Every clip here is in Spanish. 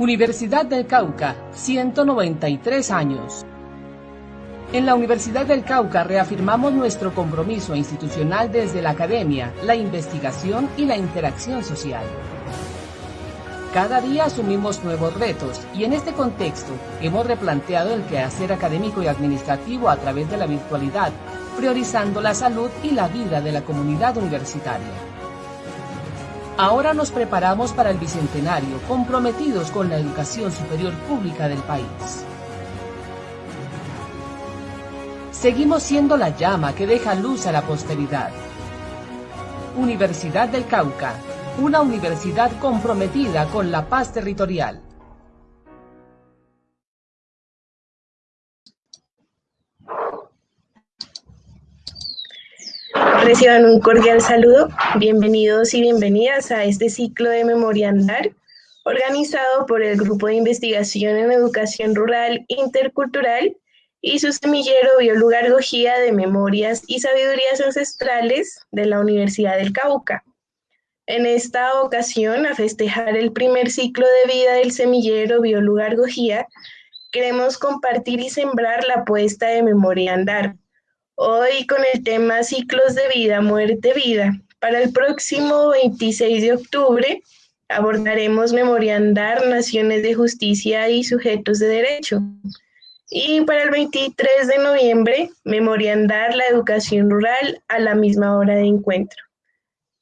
Universidad del Cauca, 193 años. En la Universidad del Cauca reafirmamos nuestro compromiso institucional desde la academia, la investigación y la interacción social. Cada día asumimos nuevos retos y en este contexto hemos replanteado el quehacer académico y administrativo a través de la virtualidad, priorizando la salud y la vida de la comunidad universitaria. Ahora nos preparamos para el Bicentenario, comprometidos con la educación superior pública del país. Seguimos siendo la llama que deja luz a la posteridad. Universidad del Cauca, una universidad comprometida con la paz territorial. Reciban un cordial saludo, bienvenidos y bienvenidas a este ciclo de Memoria Andar, organizado por el Grupo de Investigación en Educación Rural Intercultural y su semillero Biolugar Gojía de Memorias y Sabidurías Ancestrales de la Universidad del Cauca. En esta ocasión, a festejar el primer ciclo de vida del semillero Biolugar Gojía, queremos compartir y sembrar la apuesta de Memoria Andar, Hoy con el tema ciclos de vida, muerte, vida. Para el próximo 26 de octubre abordaremos Memoria Andar, Naciones de Justicia y Sujetos de Derecho. Y para el 23 de noviembre, Memoria Andar, la educación rural a la misma hora de encuentro.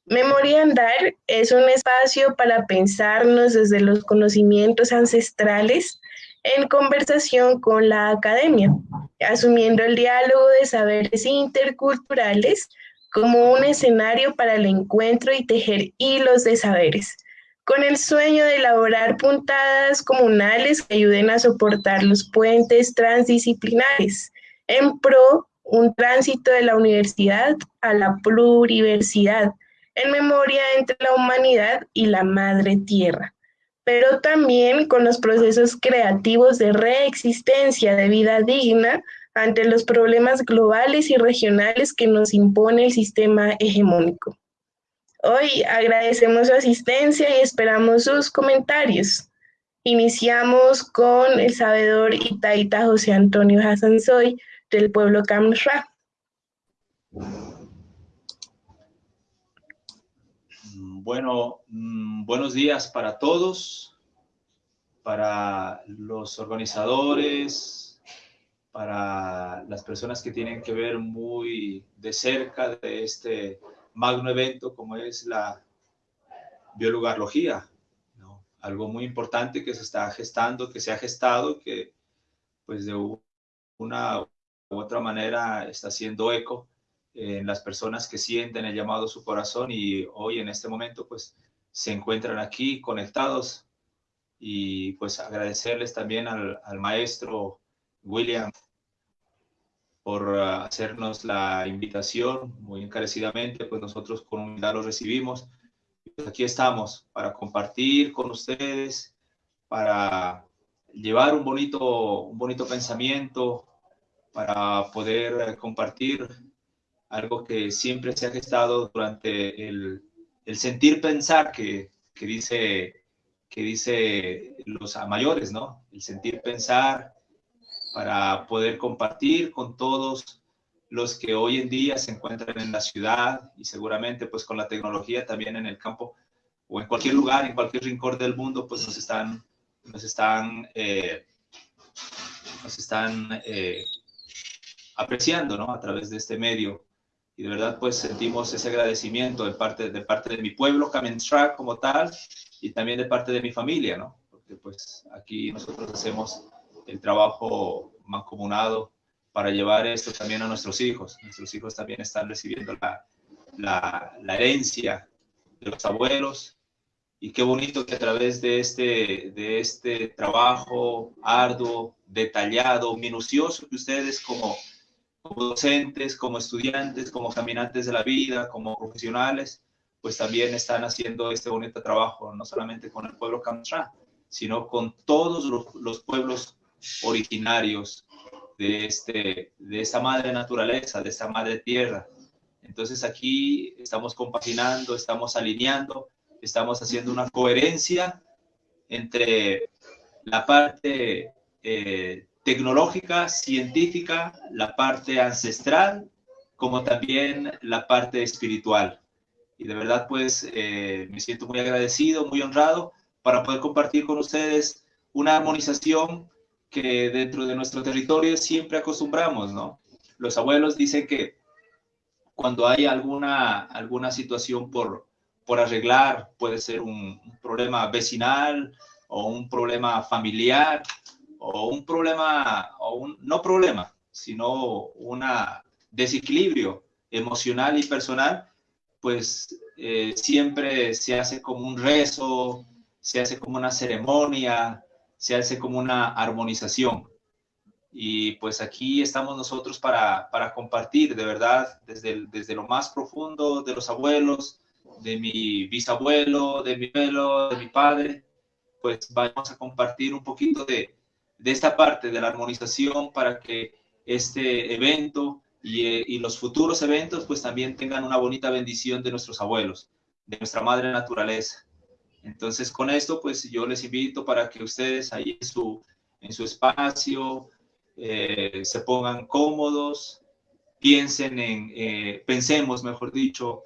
Memoria Andar es un espacio para pensarnos desde los conocimientos ancestrales en conversación con la academia, asumiendo el diálogo de saberes interculturales como un escenario para el encuentro y tejer hilos de saberes, con el sueño de elaborar puntadas comunales que ayuden a soportar los puentes transdisciplinares en pro un tránsito de la universidad a la pluriversidad, en memoria entre la humanidad y la madre tierra pero también con los procesos creativos de reexistencia de vida digna ante los problemas globales y regionales que nos impone el sistema hegemónico. Hoy agradecemos su asistencia y esperamos sus comentarios. Iniciamos con el sabedor Itaita José Antonio Hassansoy del pueblo Kamsra. Bueno, mm, buenos días para todos, para los organizadores, para las personas que tienen que ver muy de cerca de este magno evento como es la biolugarología, ¿no? algo muy importante que se está gestando, que se ha gestado, que pues de una u otra manera está haciendo eco en las personas que sienten el llamado a su corazón y hoy en este momento pues se encuentran aquí conectados y pues agradecerles también al, maestro William por uh, hacernos la invitación muy encarecidamente, pues nosotros con humildad lo recibimos. Aquí estamos para compartir con ustedes, para llevar un bonito, un bonito pensamiento, para poder compartir algo que siempre se ha gestado durante el, el sentir pensar que, que, dice, que dice los mayores, ¿no? El sentir pensar para poder compartir con todos los que hoy en día se encuentran en la ciudad y seguramente pues con la tecnología también en el campo o en cualquier lugar, en cualquier rincón del mundo, pues nos están, nos están, eh, nos están eh, apreciando, ¿no? A través de este medio y de verdad pues sentimos ese agradecimiento de parte de, parte de mi pueblo, Kamenstrak como tal, y también de parte de mi familia, ¿no? Porque pues aquí nosotros hacemos el trabajo mancomunado para llevar esto también a nuestros hijos. Nuestros hijos también están recibiendo la, la, la herencia de los abuelos y qué bonito que a través de este, de este trabajo arduo, detallado, minucioso que ustedes como como docentes, como estudiantes, como caminantes de la vida, como profesionales, pues también están haciendo este bonito trabajo, no solamente con el pueblo Kamsra, sino con todos los, pueblos originarios de, este, de esta madre naturaleza, de esta madre tierra. Entonces aquí estamos compaginando, estamos alineando, estamos haciendo una coherencia entre la parte eh, tecnológica, científica, la parte ancestral, como también la parte espiritual. Y de verdad, pues, eh, me siento muy agradecido, muy honrado para poder compartir con ustedes una armonización que dentro de nuestro territorio siempre acostumbramos, ¿no? Los abuelos dicen que cuando hay alguna, alguna situación por, por arreglar, puede ser un problema vecinal, o un problema familiar o un problema, o un, no problema, sino un desequilibrio emocional y personal, pues eh, siempre se hace como un rezo, se hace como una ceremonia, se hace como una armonización. Y pues aquí estamos nosotros para, para compartir, de verdad, desde, desde lo más profundo de los abuelos, de mi bisabuelo, de mi abuelo, de mi padre, pues vamos a compartir un poquito de, de esta parte de la armonización para que este evento y, y, los futuros eventos pues también tengan una bonita bendición de nuestros abuelos, de nuestra madre naturaleza. Entonces con esto pues yo les invito para que ustedes ahí en su, en su espacio eh, se pongan cómodos, piensen en, eh, pensemos mejor dicho,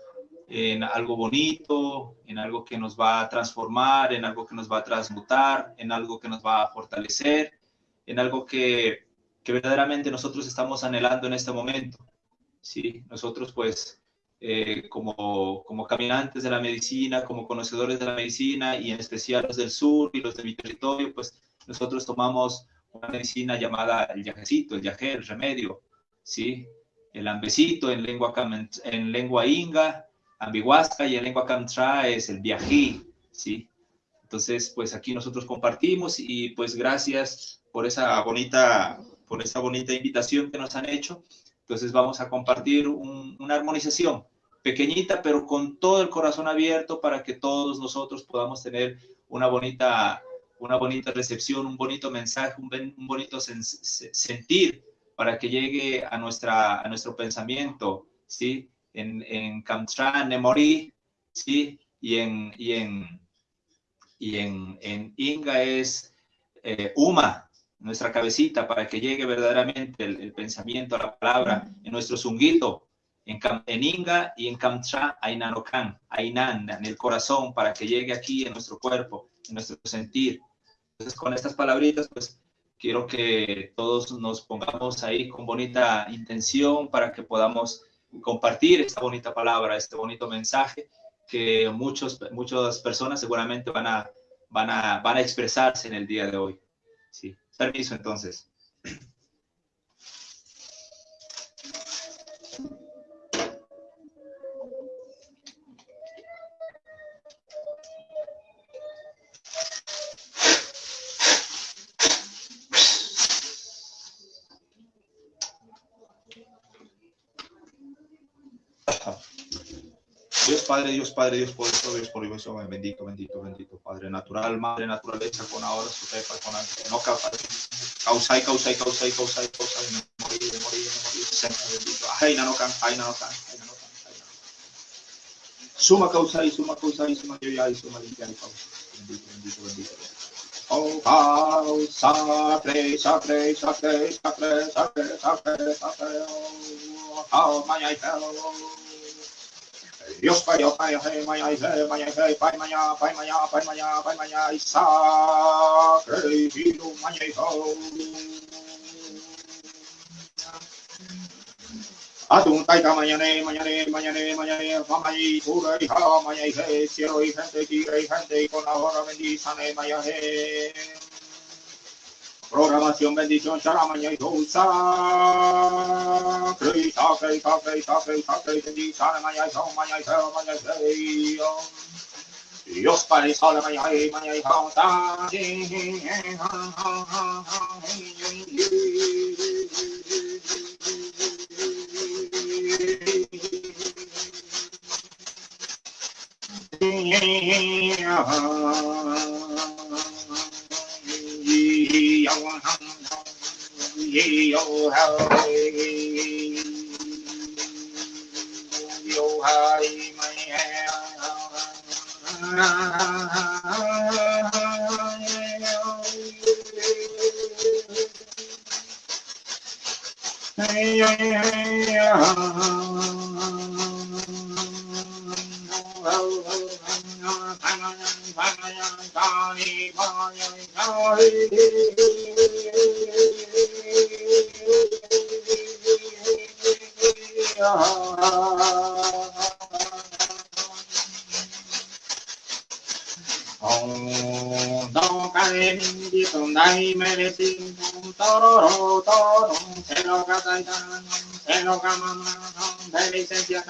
en algo bonito, en algo que nos va a transformar, en algo que nos va a transmutar, en algo que nos va a fortalecer, en algo que, que verdaderamente nosotros estamos anhelando en este momento. ¿sí? Nosotros pues eh, como, como caminantes de la medicina, como conocedores de la medicina y en especial los del sur y los de mi territorio, pues nosotros tomamos una medicina llamada el yajecito, el yajé, el remedio, ¿sí? El ambecito en lengua, en lengua inga, Ambihuasca y en lengua camtra es el viají, ¿sí? Entonces, pues aquí nosotros compartimos y pues gracias por esa bonita, por esa bonita invitación que nos han hecho. Entonces vamos a compartir una armonización pequeñita, pero con todo el corazón abierto para que todos nosotros podamos tener una bonita, una bonita recepción, un bonito mensaje, un, un bonito sentir para que llegue a, nuestra, a nuestro pensamiento, ¿sí? en, en Kamtra, Nemori, ¿sí? Y en, y en, y en, en Inga es eh, Uma, nuestra cabecita, para que llegue verdaderamente el, pensamiento, la palabra, en nuestro zunguito, en, en Inga y en Kamtra, Ainanokan, Ainan, en el corazón, para que llegue aquí en nuestro cuerpo, en nuestro sentir. Entonces, con estas palabritas, pues quiero que todos nos pongamos ahí con bonita intención para que podamos compartir esta bonita palabra, este bonito mensaje que muchos, muchas personas seguramente van a, van, a, van a expresarse en el día de hoy. Sí. Permiso entonces. Padre, Dios Padre, Dios poderoso, Dios por Dios, bendito, bendito, bendito, Padre natural, Madre naturaleza, con ahora su pepa, con no causai, causai, causai, causai, causai, morir, morir, morir, Señor bendito, no can, no can, no can, Suma causai, suma causai, suma yoyai, suma limpiai, bendito, bendito, bendito. Oh, oh, sacre, sacre, sacre, sacre, sacre, sacre, sacre, oh, oh, Dios Pai, Dios Pai, Pai, Maya, Maya, Pai, Maya, Pai, Maya, Pai, Maya, Pai, Maya, Isa, Creído, Maya, Atun taita mañana, mañana, mañana, mañana, mamá y pura hija, mañana y cielo y gente, tigre y gente, y con la hora bendízame, mañana. Programación, bendición, charamaña y dulza. Crita, crita, crita, crita, crita, bendición, maña y son, maña y cero, maña y Dios Padre, Sole, maña y maña y causa. Yeah. hey, oh, how, hey, yo, hi, my Hey, hey, hey, hey, hey, hey, hey, se lo camama de licencia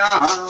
Yeah.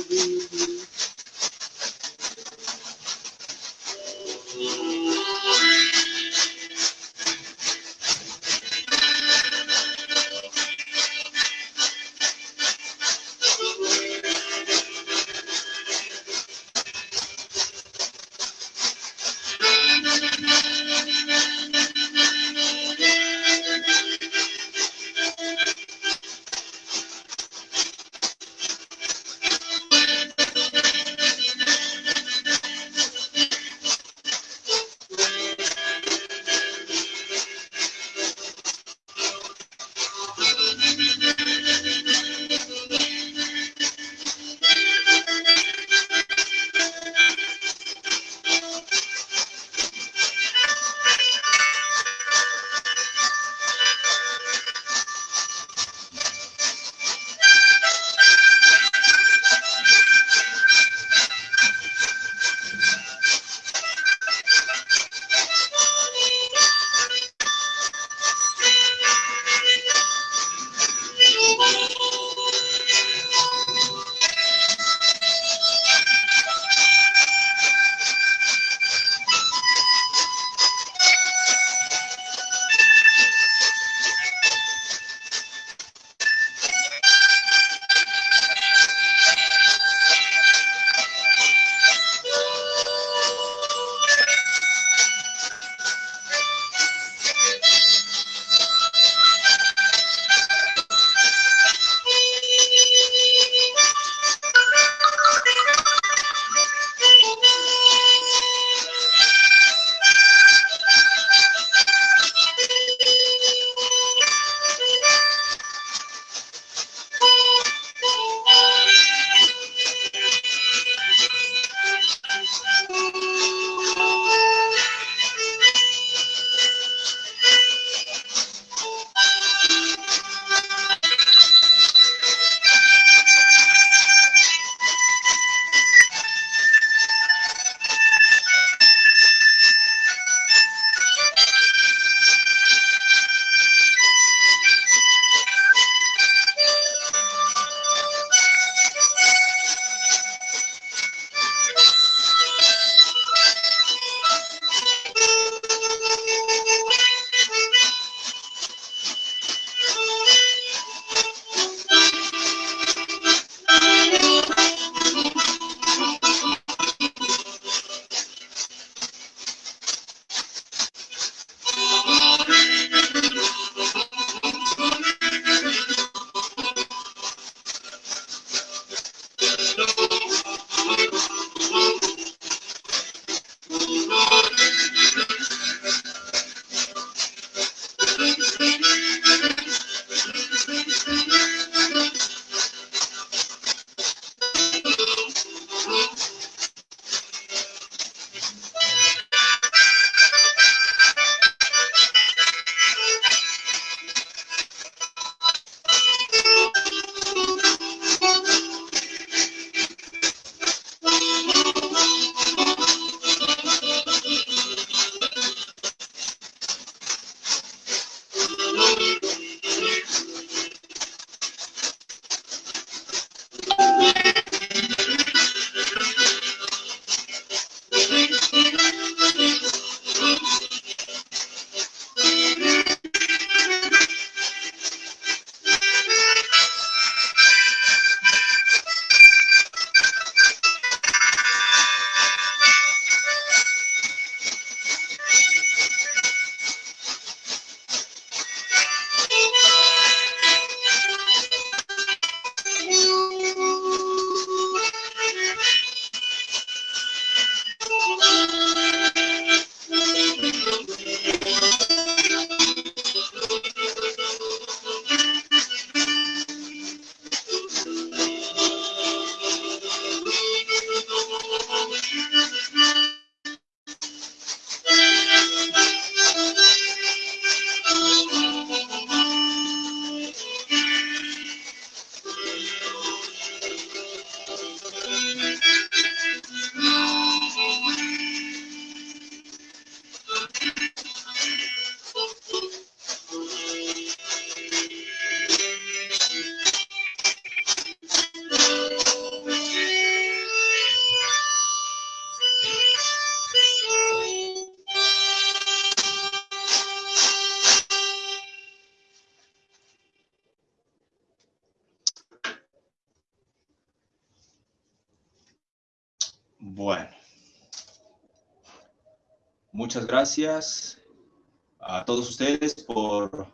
Muchas gracias a todos ustedes por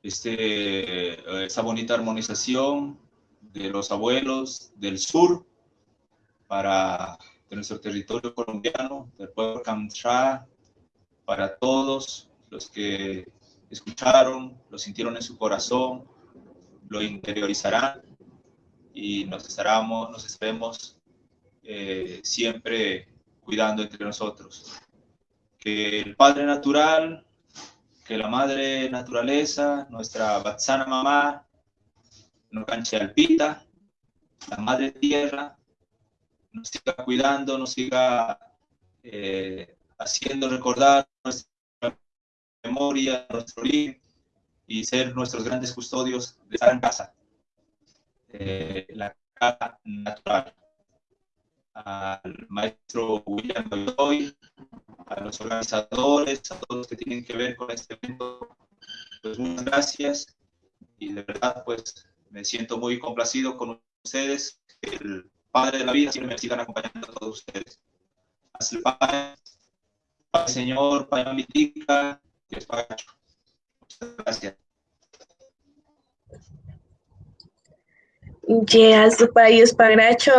este, esa bonita armonización de los abuelos del sur para nuestro territorio colombiano, del pueblo Kamcha, para todos los que escucharon, lo sintieron en su corazón, lo interiorizarán y nos estaremos, nos estaremos eh, siempre cuidando entre nosotros. Que el Padre Natural, que la Madre Naturaleza, nuestra Batsana Mamá, no canche alpita, la Madre Tierra, nos siga cuidando, nos siga eh, haciendo recordar nuestra memoria, nuestro origen y ser nuestros grandes custodios de esta casa, eh, la casa natural. Al maestro William Doyle, a los organizadores, a todos los que tienen que ver con este evento, pues muchas gracias y de verdad pues me siento muy complacido con ustedes, el Padre de la vida siempre me sigan acompañando a todos ustedes. Hasta el Padre, Señor, Padre Mitica, Dios Pagacho. Muchas gracias. Yeas Payos Pagracho,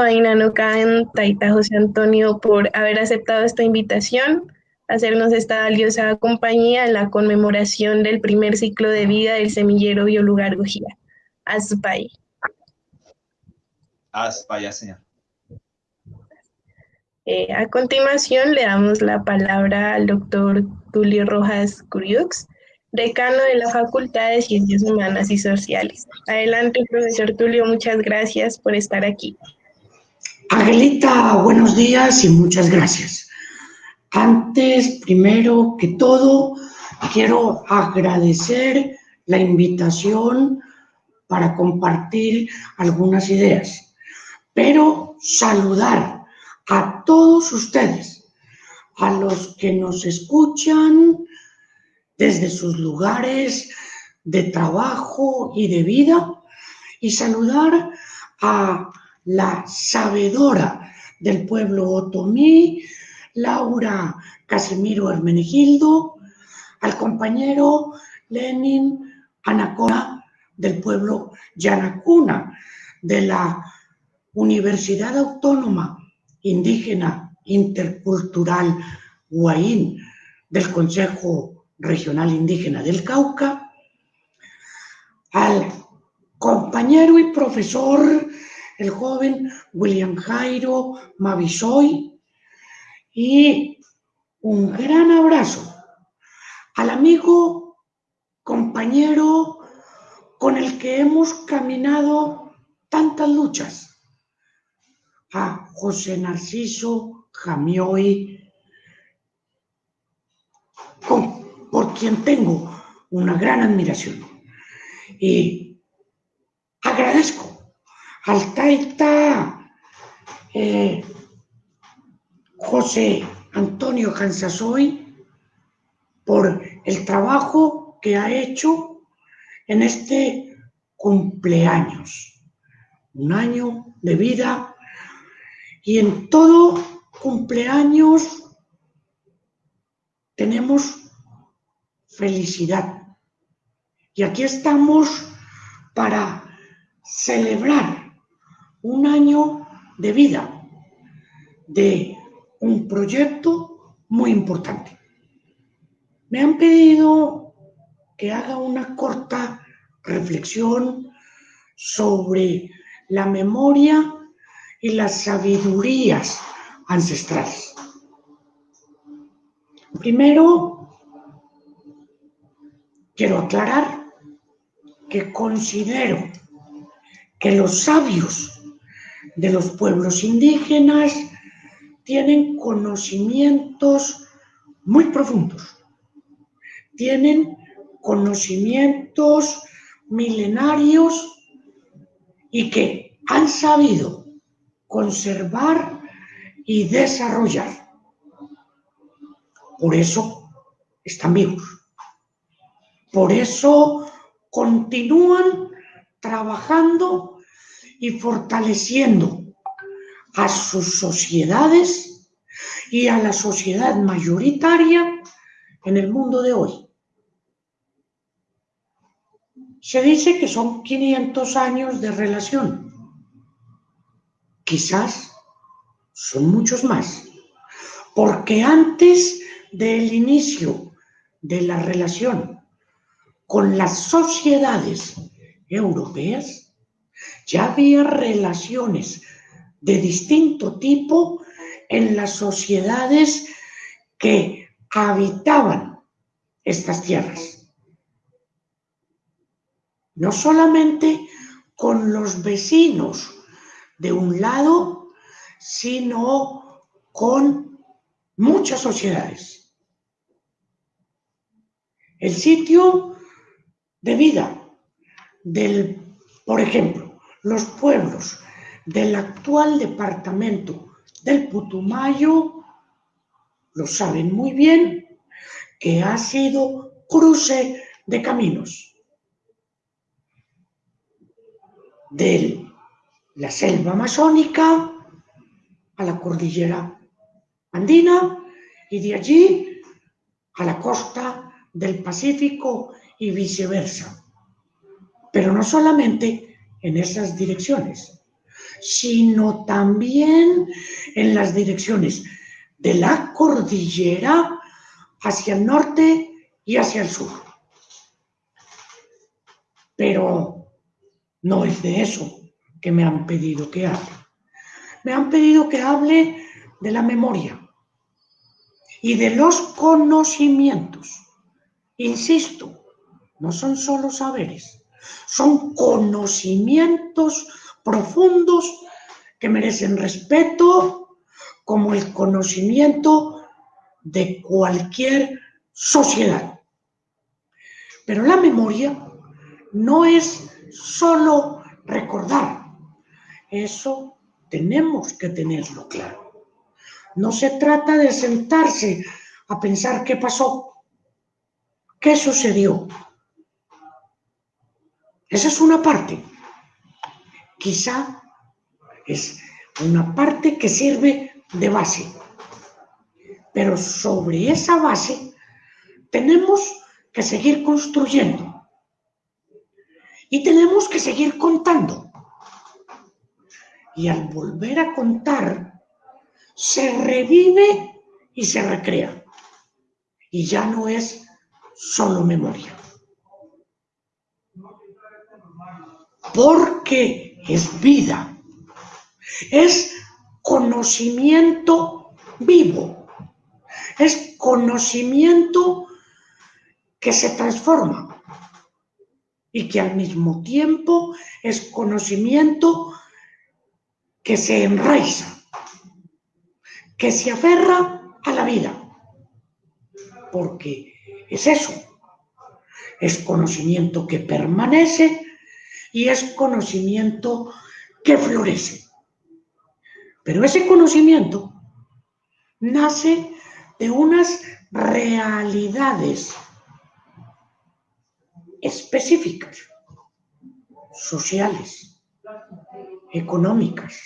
Can, Taita José Antonio, por haber aceptado esta invitación, hacernos esta valiosa compañía en la conmemoración del primer ciclo de vida del semillero Biolugar Gujía. Azpay. Azpay, señor. Eh, a continuación le damos la palabra al doctor Tulio Rojas Curiux, decano de la Facultad de Ciencias Humanas y Sociales. Adelante, profesor Tulio, muchas gracias por estar aquí. Angelita, buenos días y muchas gracias. Antes, primero que todo, quiero agradecer la invitación para compartir algunas ideas, pero saludar a todos ustedes, a los que nos escuchan desde sus lugares de trabajo y de vida, y saludar a la sabedora del pueblo otomí, Laura Casimiro Hermenegildo, al compañero Lenin Anacona del pueblo Yanacuna, de la Universidad Autónoma Indígena Intercultural Huaín del Consejo Regional Indígena del Cauca, al compañero y profesor, el joven William Jairo Mavisoy, y un gran abrazo al amigo, compañero con el que hemos caminado tantas luchas, a José Narciso Jamioy, por tengo una gran admiración. Y agradezco al Taita eh, José Antonio Cansasoy por el trabajo que ha hecho en este cumpleaños. Un año de vida y en todo cumpleaños tenemos felicidad. Y aquí estamos para celebrar un año de vida de un proyecto muy importante. Me han pedido que haga una corta reflexión sobre la memoria y las sabidurías ancestrales. Primero, quiero aclarar que considero que los sabios de los pueblos indígenas tienen conocimientos muy profundos, tienen conocimientos milenarios y que han sabido conservar y desarrollar. Por eso están vivos. Por eso continúan trabajando y fortaleciendo a sus sociedades y a la sociedad mayoritaria en el mundo de hoy. Se dice que son 500 años de relación. Quizás son muchos más, porque antes del inicio de la relación con las sociedades europeas, ya había relaciones de distinto tipo en las sociedades que habitaban estas tierras. No solamente con los vecinos de un lado, sino con muchas sociedades. El sitio de vida del, por ejemplo, los pueblos del actual departamento del Putumayo, lo saben muy bien, que ha sido cruce de caminos. De la selva amazónica a la cordillera andina y de allí a la costa del Pacífico y viceversa. Pero no solamente en esas direcciones, sino también en las direcciones de la cordillera hacia el norte y hacia el sur. Pero no es de eso que me han pedido que hable. Me han pedido que hable de la memoria y de los conocimientos. Insisto, no son solo saberes, son conocimientos profundos que merecen respeto como el conocimiento de cualquier sociedad. Pero la memoria no es solo recordar. Eso tenemos que tenerlo claro. No se trata de sentarse a pensar qué pasó, qué sucedió. Esa es una parte. Quizá es una parte que sirve de base. Pero sobre esa base tenemos que seguir construyendo. Y tenemos que seguir contando. Y al volver a contar, se revive y se recrea. Y ya no es solo memoria. Porque es vida. Es conocimiento vivo. Es conocimiento que se transforma y que al mismo tiempo es conocimiento que se enraiza, que se aferra a la vida. Porque es eso, es conocimiento que permanece y es conocimiento que florece. Pero ese conocimiento nace de unas realidades específicas, sociales, económicas,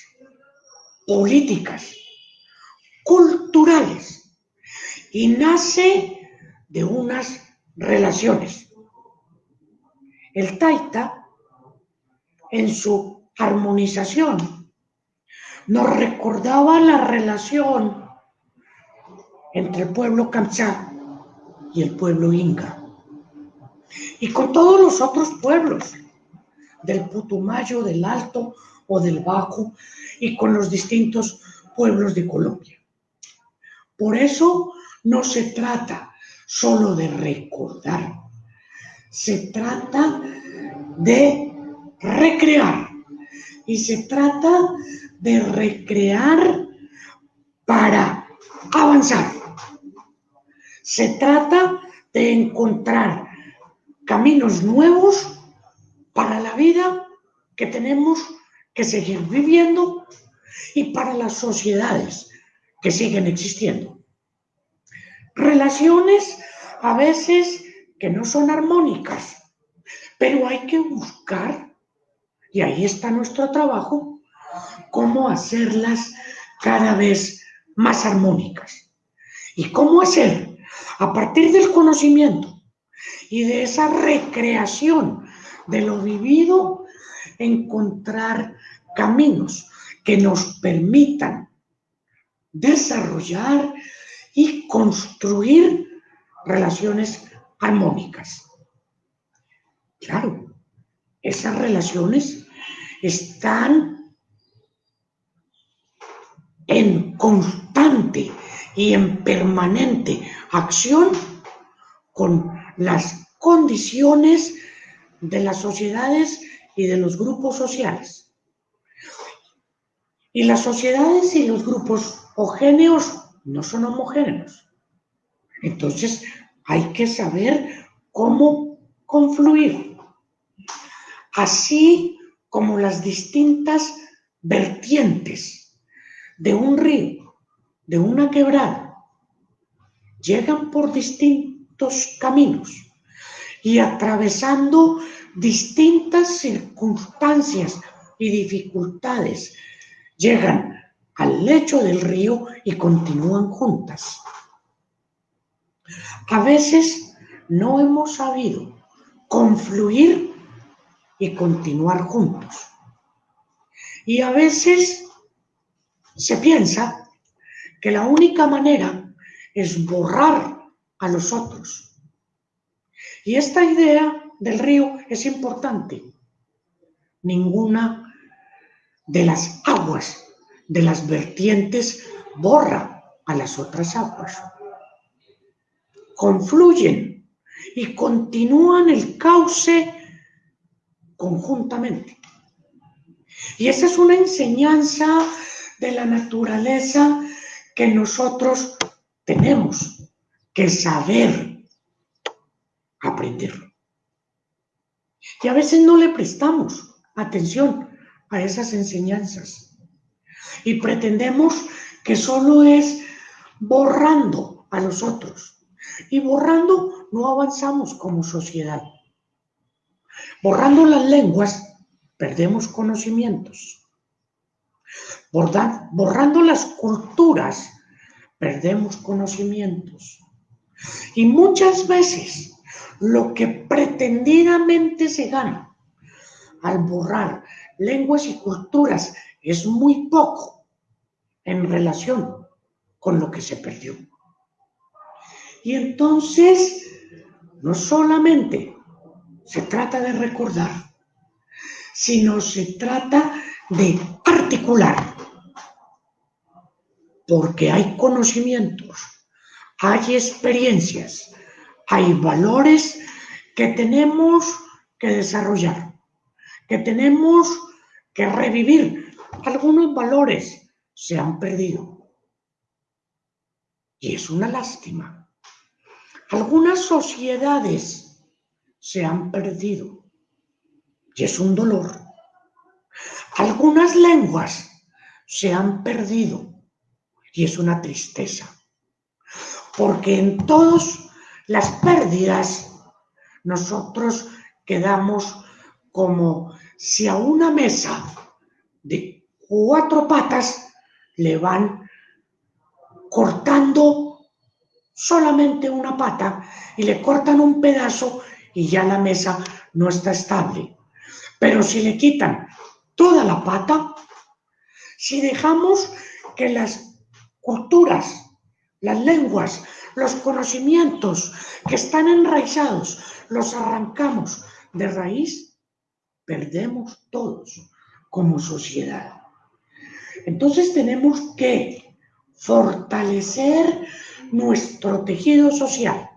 políticas, culturales, y nace de unas relaciones. El taita, en su armonización, nos recordaba la relación entre el pueblo Kamchá y el pueblo Inca, y con todos los otros pueblos del Putumayo, del Alto o del Bajo, y con los distintos pueblos de Colombia. Por eso no se trata solo de recordar, se trata de recrear y se trata de recrear para avanzar. Se trata de encontrar caminos nuevos para la vida que tenemos que seguir viviendo y para las sociedades que siguen existiendo. Relaciones a veces que no son armónicas, pero hay que buscar, y ahí está nuestro trabajo, cómo hacerlas cada vez más armónicas. ¿Y cómo hacer? A partir del conocimiento y de esa recreación de lo vivido, encontrar caminos que nos permitan desarrollar y construir relaciones armónicas. Claro, esas relaciones están en constante y en permanente acción con las condiciones de las sociedades y de los grupos sociales. Y las sociedades y los grupos homogéneos no son homogéneos. Entonces hay que saber cómo confluir. Así como las distintas vertientes de un río, de una quebrada, llegan por distintos caminos y atravesando distintas circunstancias y dificultades, llegan al lecho del río y continúan juntas. A veces no hemos sabido confluir y continuar juntos. Y a veces se piensa que la única manera es borrar a los otros. Y esta idea del río es importante. Ninguna de las aguas de las vertientes borra a las otras aguas. Confluyen y continúan el cauce conjuntamente. Y esa es una enseñanza de la naturaleza que nosotros tenemos que saber aprender. Y a veces no le prestamos atención a esas enseñanzas. Y pretendemos que solo es borrando a los otros. Y borrando no avanzamos como sociedad. Borrando las lenguas, perdemos conocimientos. Borrando las culturas, perdemos conocimientos. Y muchas veces lo que pretendidamente se gana al borrar lenguas y culturas es muy poco en relación con lo que se perdió. Y entonces, no solamente se trata de recordar, sino se trata de articular, porque hay conocimientos, hay experiencias, hay valores que tenemos que desarrollar, que tenemos que revivir algunos valores se han perdido. Y es una lástima. Algunas sociedades se han perdido. Y es un dolor. Algunas lenguas se han perdido. Y es una tristeza. Porque en todas las pérdidas nosotros quedamos como si a una mesa de cuatro patas le van cortando solamente una pata y le cortan un pedazo y ya la mesa no está estable. Pero si le quitan toda la pata, si dejamos que las culturas, las lenguas, los conocimientos que están enraizados, los arrancamos de raíz, perdemos todos como sociedad. Entonces tenemos que fortalecer nuestro tejido social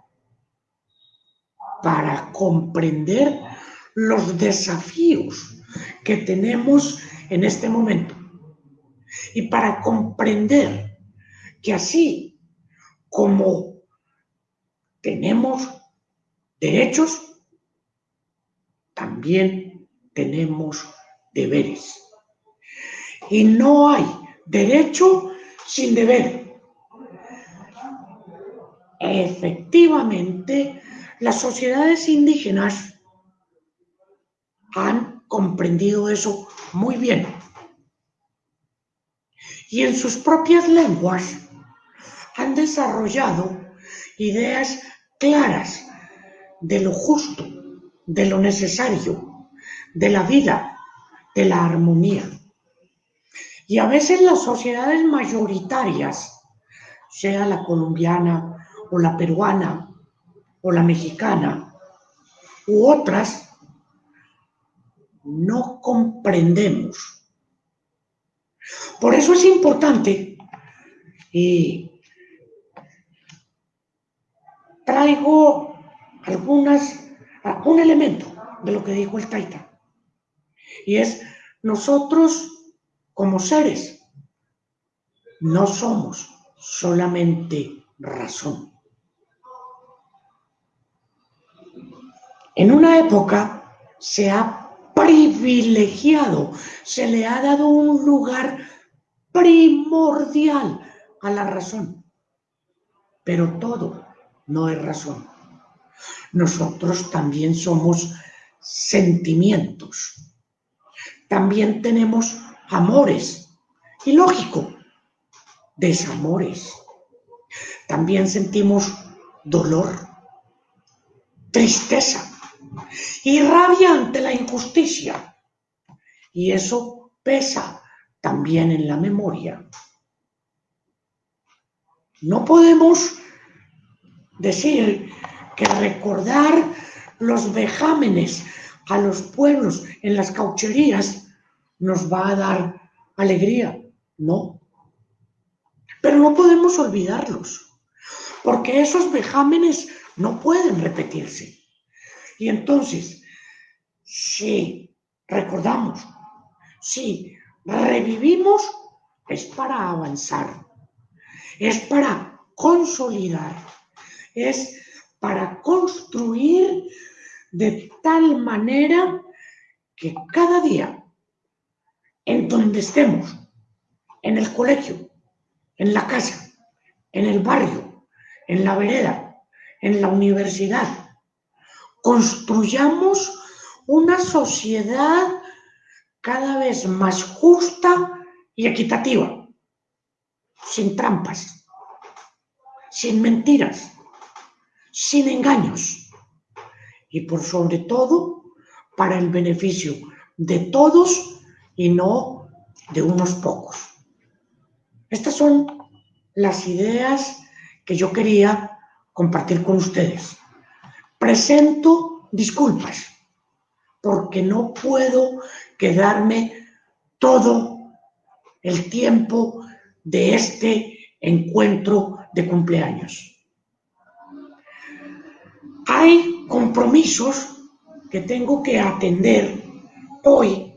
para comprender los desafíos que tenemos en este momento y para comprender que así como tenemos derechos, también tenemos deberes. Y no hay derecho sin deber. Efectivamente, las sociedades indígenas han comprendido eso muy bien. y en sus propias lenguas han desarrollado ideas claras de lo justo, de lo necesario, de la vida, de la armonía. Y a veces las sociedades mayoritarias, sea la colombiana o la peruana o la mexicana u otras, no comprendemos. Por eso es importante y traigo algunas, un elemento de lo que dijo el Taita. Y es, nosotros como seres no somos solamente razón. En una época se ha privilegiado, se le ha dado un lugar primordial a la razón, pero todo no es razón. Nosotros también somos sentimientos, también tenemos amores, y lógico, desamores. También sentimos dolor, tristeza y rabia ante la injusticia. Y eso pesa también en la memoria. No podemos decir que recordar los vejámenes a los pueblos en las caucherías nos va a dar alegría. No. Pero no podemos olvidarlos, porque esos vejámenes no pueden repetirse. Y entonces, si recordamos, si revivimos, es para avanzar, es para consolidar, es para construir de tal manera que cada día, en donde estemos, en el colegio, en la casa, en el barrio, en la vereda, en la universidad, construyamos una sociedad cada vez más justa y equitativa, sin trampas, sin mentiras, sin engaños y por sobre todo para el beneficio de todos y no de unos pocos. Estas son las ideas que yo quería compartir con ustedes. Presento disculpas porque no puedo quedarme todo el tiempo de este encuentro de cumpleaños. Hay compromisos que tengo que atender hoy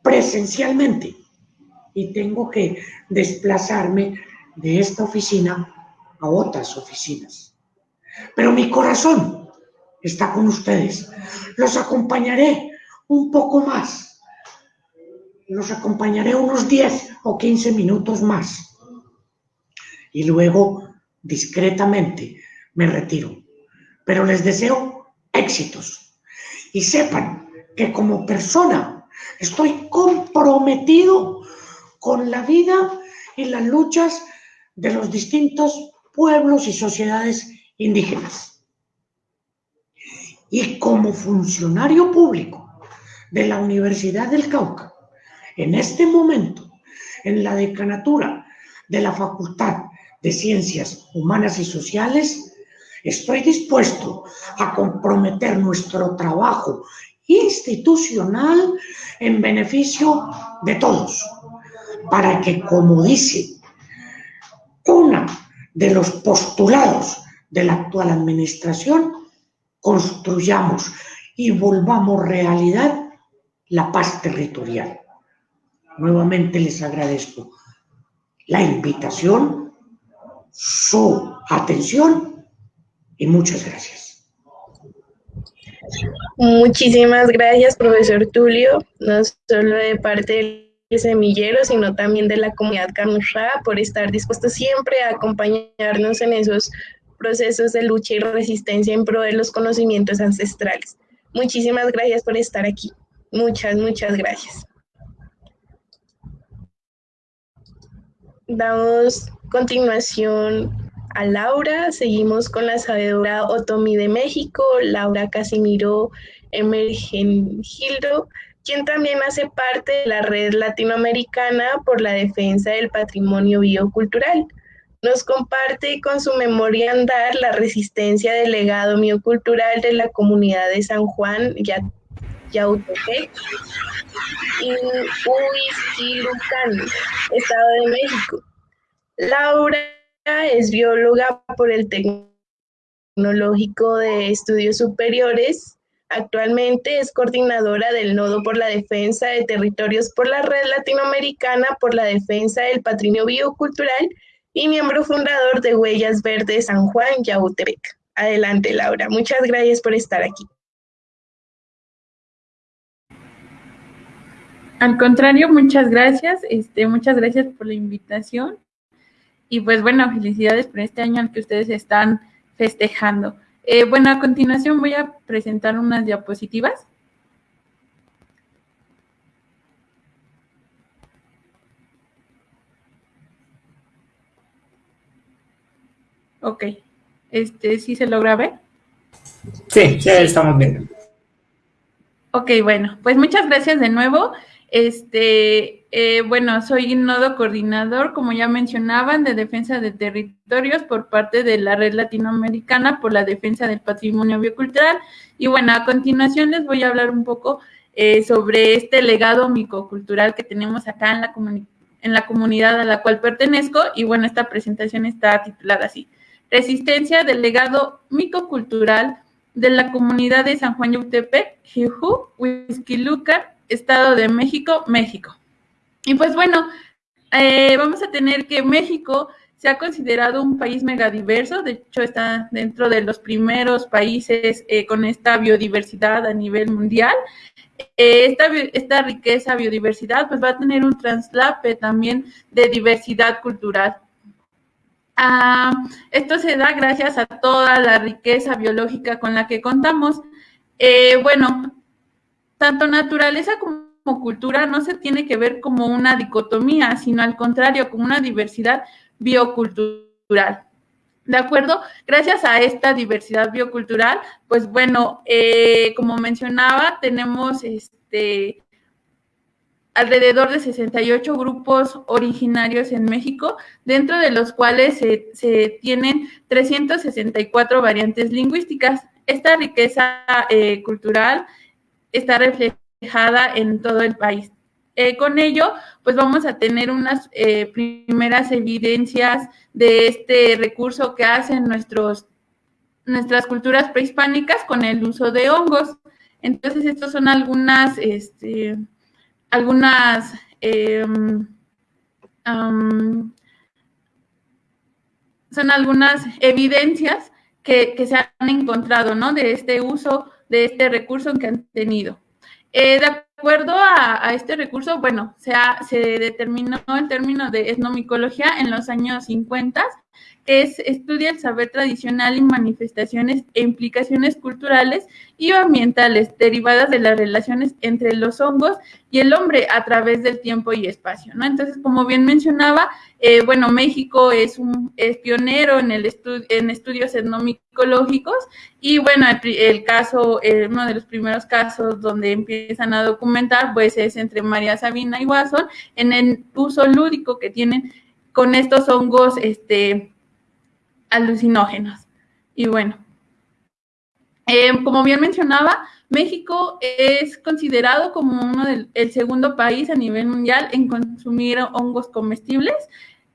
presencialmente y tengo que desplazarme de esta oficina a otras oficinas. Pero mi corazón está con ustedes. Los acompañaré un poco más. Los acompañaré unos 10 o 15 minutos más. Y luego, discretamente, me retiro. Pero les deseo éxitos. Y sepan que como persona estoy comprometido con la vida y las luchas de los distintos pueblos y sociedades indígenas y como funcionario público de la Universidad del Cauca, en este momento, en la decanatura de la Facultad de Ciencias Humanas y Sociales, estoy dispuesto a comprometer nuestro trabajo institucional en beneficio de todos, para que, como dice una de los postulados de la actual administración, construyamos y volvamos realidad la paz territorial. Nuevamente les agradezco la invitación, su atención y muchas gracias. Muchísimas gracias, profesor Tulio, no solo de parte del semillero, sino también de la comunidad Carnusra, por estar dispuesto siempre a acompañarnos en esos procesos de lucha y resistencia en pro de los conocimientos ancestrales. Muchísimas gracias por estar aquí. Muchas, muchas gracias. damos continuación a Laura. Seguimos con la sabedora Otomi de México, Laura Casimiro Emergengildo, quien también hace parte de la red latinoamericana por la defensa del patrimonio biocultural. Nos comparte con su memoria andar la resistencia del legado biocultural de la comunidad de San Juan Yautepec y Huizquilucan, Estado de México. Laura es bióloga por el Tecnológico de Estudios Superiores. Actualmente es coordinadora del Nodo por la Defensa de Territorios por la Red Latinoamericana por la Defensa del Patrimonio Biocultural y miembro fundador de Huellas Verdes San Juan, Yautepec. Adelante, Laura. Muchas gracias por estar aquí. Al contrario, muchas gracias. Este, muchas gracias por la invitación. Y pues bueno, felicidades por este año al que ustedes están festejando. Eh, bueno, a continuación voy a presentar unas diapositivas. Ok, este, ¿sí se logra ver? Sí, ya estamos viendo. Ok, bueno, pues muchas gracias de nuevo. Este, eh, bueno, soy nodo coordinador, como ya mencionaban, de defensa de territorios por parte de la Red Latinoamericana por la defensa del patrimonio biocultural. Y bueno, a continuación les voy a hablar un poco eh, sobre este legado micocultural que tenemos acá en la, en la comunidad a la cual pertenezco. Y bueno, esta presentación está titulada así. Resistencia del legado micocultural de la comunidad de San Juan Yautepec, Jijú, Huizquiluca, Estado de México, México. Y pues bueno, eh, vamos a tener que México se ha considerado un país megadiverso, de hecho está dentro de los primeros países eh, con esta biodiversidad a nivel mundial. Eh, esta, esta riqueza biodiversidad pues va a tener un traslape también de diversidad cultural. Ah, esto se da gracias a toda la riqueza biológica con la que contamos. bueno, tanto naturaleza como cultura no se tiene que ver como una dicotomía, sino al contrario, como una diversidad biocultural. ¿De acuerdo? Gracias a esta diversidad biocultural, pues bueno, eh, como mencionaba, tenemos este alrededor de 68 grupos originarios en México, dentro de los cuales se, tienen 364 variantes lingüísticas. Esta riqueza eh, cultural está reflejada en todo el país. Eh, con ello, pues vamos a tener unas eh, primeras evidencias de este recurso que hacen nuestros, nuestras culturas prehispánicas con el uso de hongos. Entonces, estas son algunas, este, algunas em, son algunas evidencias que, que, se han encontrado, ¿no? De este uso de este recurso que han tenido. Eh, de acuerdo a, este recurso, bueno, se, se determinó el término de etnomicología en los años 50 es estudia el saber tradicional y manifestaciones e implicaciones culturales y ambientales derivadas de las relaciones entre los hongos y el hombre a través del tiempo y espacio, ¿no? Entonces, como bien mencionaba, eh, bueno, México es un pionero en el en estudios etnomicológicos y bueno, el, caso, eh, uno de los primeros casos donde empiezan a documentar, pues es entre María Sabina y Watson en el uso lúdico que tienen con estos hongos, este, alucinógenos. Y bueno, eh, como bien mencionaba, México es considerado como uno del el segundo país a nivel mundial en consumir hongos comestibles.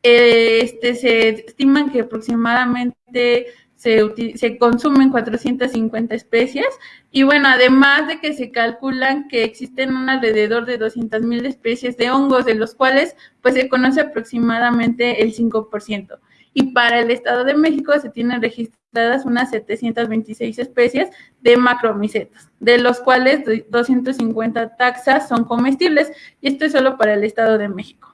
Eh, este, se estiman que aproximadamente se, se, consumen 450 especies. Y bueno, además de que se calculan que existen un alrededor de 200 mil especies de hongos, de los cuales pues se conoce aproximadamente el 5% y para el Estado de México se tienen registradas unas 726 especies de macromicetas, de los cuales 250 taxas son comestibles. Y esto es solo para el Estado de México.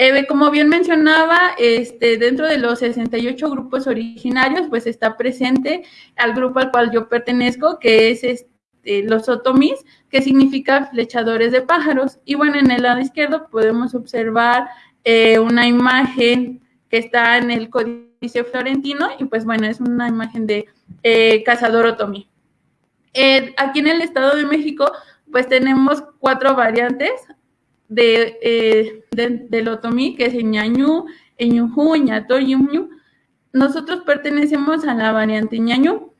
Eh, como bien mencionaba, este, dentro de los 68 grupos originarios, pues está presente al grupo al cual yo pertenezco, que es este, los otomís, que significa flechadores de pájaros. Y bueno, en el lado izquierdo podemos observar eh, una imagen que está en el Códice Florentino y pues bueno, es una imagen de eh, Cazador Otomí. Aquí en el Estado de México pues tenemos cuatro variantes de, del Otomí, que es Ñañú, Ñujú, Yumñu. Nosotros pertenecemos a la variante Ñañú.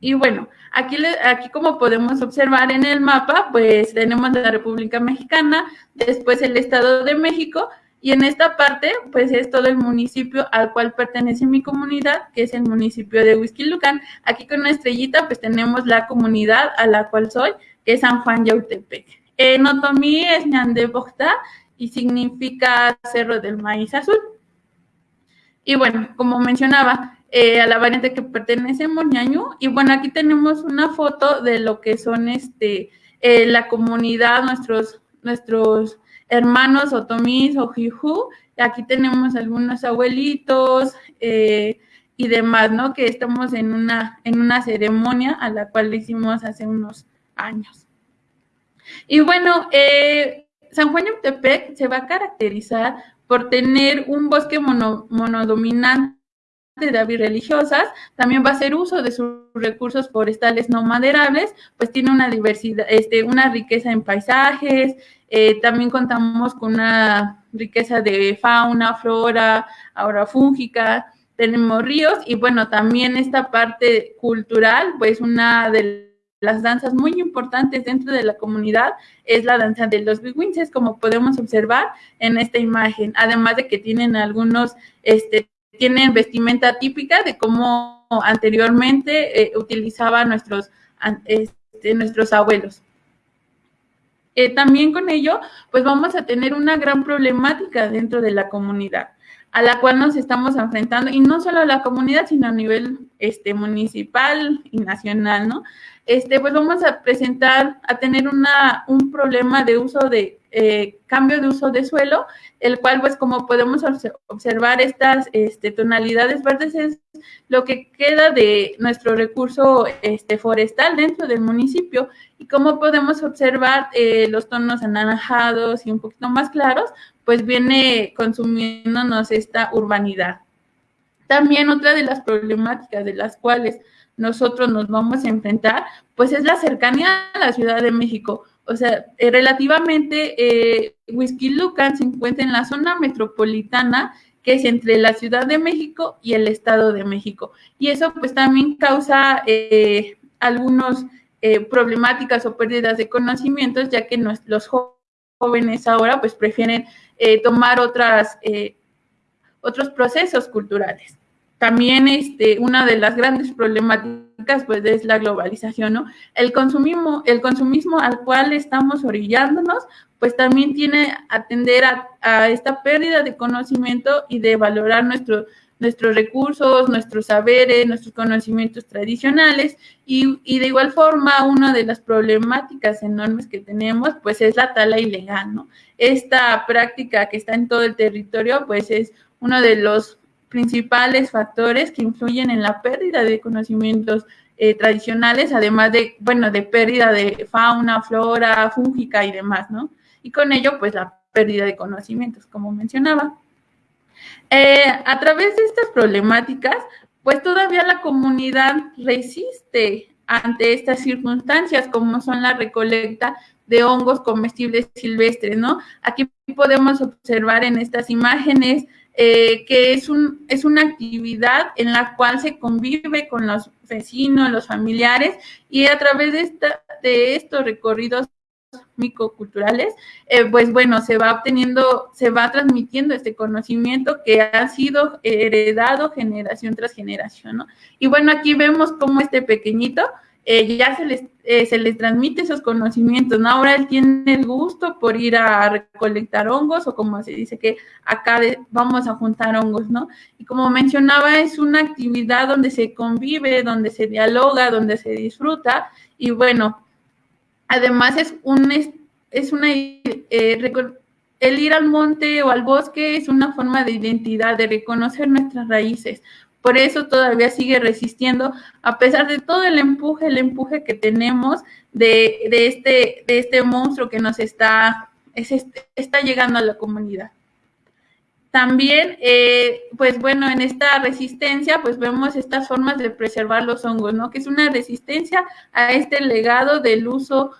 Y bueno, aquí, aquí como podemos observar en el mapa, pues tenemos la República Mexicana, después el Estado de México, y en esta parte, pues es todo el municipio al cual pertenece mi comunidad, que es el municipio de Huizquilucan. Aquí con una estrellita, pues tenemos la comunidad a la cual soy, que es San Juan Yautepec. En otomí es Ñande y significa Cerro del Maíz Azul. Y bueno, como mencionaba, eh, a la variante que pertenecemos, ñañu. Y bueno, aquí tenemos una foto de lo que son este eh, la comunidad, nuestros, nuestros hermanos otomís o jiju. Aquí tenemos algunos abuelitos eh, y demás, ¿no? Que estamos en una, en una ceremonia a la cual hicimos hace unos años. Y bueno, San Juan Yautepec se va a caracterizar por tener un bosque monodominante de aves religiosas, también va a hacer uso de sus recursos forestales no maderables, pues tiene una diversidad, este, una riqueza en paisajes, eh, también contamos con una riqueza de fauna, flora, ahora fúngica, tenemos ríos y bueno, también esta parte cultural, pues una de las danzas muy importantes dentro de la comunidad es la danza de los biguinces, como podemos observar en esta imagen, además de que tienen algunos este, tienen vestimenta típica de cómo anteriormente eh, utilizaban nuestros, este, nuestros abuelos. Eh, también con ello, pues vamos a tener una gran problemática dentro de la comunidad a la cual nos estamos enfrentando, y no solo la comunidad, sino a nivel este, municipal y nacional, ¿no? Este, pues vamos a presentar, a tener una, un problema de uso de, eh, cambio de uso de suelo, el cual, pues como podemos observar, estas este, tonalidades verdes es lo que queda de nuestro recurso este, forestal dentro del municipio, y como podemos observar eh, los tonos anaranjados y un poquito más claros, pues viene consumiéndonos esta urbanidad. También otra de las problemáticas de las cuales nosotros nos vamos a enfrentar, pues es la cercanía a la Ciudad de México. O sea, eh, relativamente, eh, Whisky se encuentra en la zona metropolitana, que es entre la Ciudad de México y el Estado de México. Y eso pues también causa eh, algunas eh, problemáticas o pérdidas de conocimientos, ya que los jóvenes ahora pues prefieren eh, tomar otras, eh, otros procesos culturales. También este, una de las grandes problemáticas pues es la globalización, ¿no? El consumismo, el consumismo al cual estamos orillándonos, pues también tiene atender a, a esta pérdida de conocimiento y de valorar nuestro, nuestros recursos, nuestros saberes, nuestros conocimientos tradicionales y, de igual forma una de las problemáticas enormes que tenemos pues es la tala ilegal, ¿no? Esta práctica que está en todo el territorio pues es uno de los principales factores que influyen en la pérdida de conocimientos eh, tradicionales, además de, bueno, de pérdida de fauna, flora, fúngica y demás, ¿no? Y con ello pues la pérdida de conocimientos, como mencionaba. Eh, a través de estas problemáticas, pues todavía la comunidad resiste ante estas circunstancias, como son la recolecta de hongos comestibles silvestres, ¿no? Aquí podemos observar en estas imágenes eh, que es, un, es una actividad en la cual se convive con los vecinos, los familiares, y a través de, esta, de estos recorridos micoculturales, eh, pues bueno, se va obteniendo, se va transmitiendo este conocimiento que ha sido heredado generación tras generación, ¿no? Y bueno, aquí vemos cómo este pequeñito eh, ya se les, eh, se les transmite esos conocimientos, ¿no? Ahora él tiene el gusto por ir a recolectar hongos o como se dice que acá vamos a juntar hongos, ¿no? Y como mencionaba, es una actividad donde se convive, donde se dialoga, donde se disfruta y bueno, Además es un es una eh, el ir al monte o al bosque es una forma de identidad, de reconocer nuestras raíces. Por eso todavía sigue resistiendo, a pesar de todo el empuje, el empuje que tenemos de, este, de este monstruo que nos está, está llegando a la comunidad. También, eh, pues bueno, en esta resistencia, pues vemos estas formas de preservar los hongos, ¿no? Que es una resistencia a este legado del uso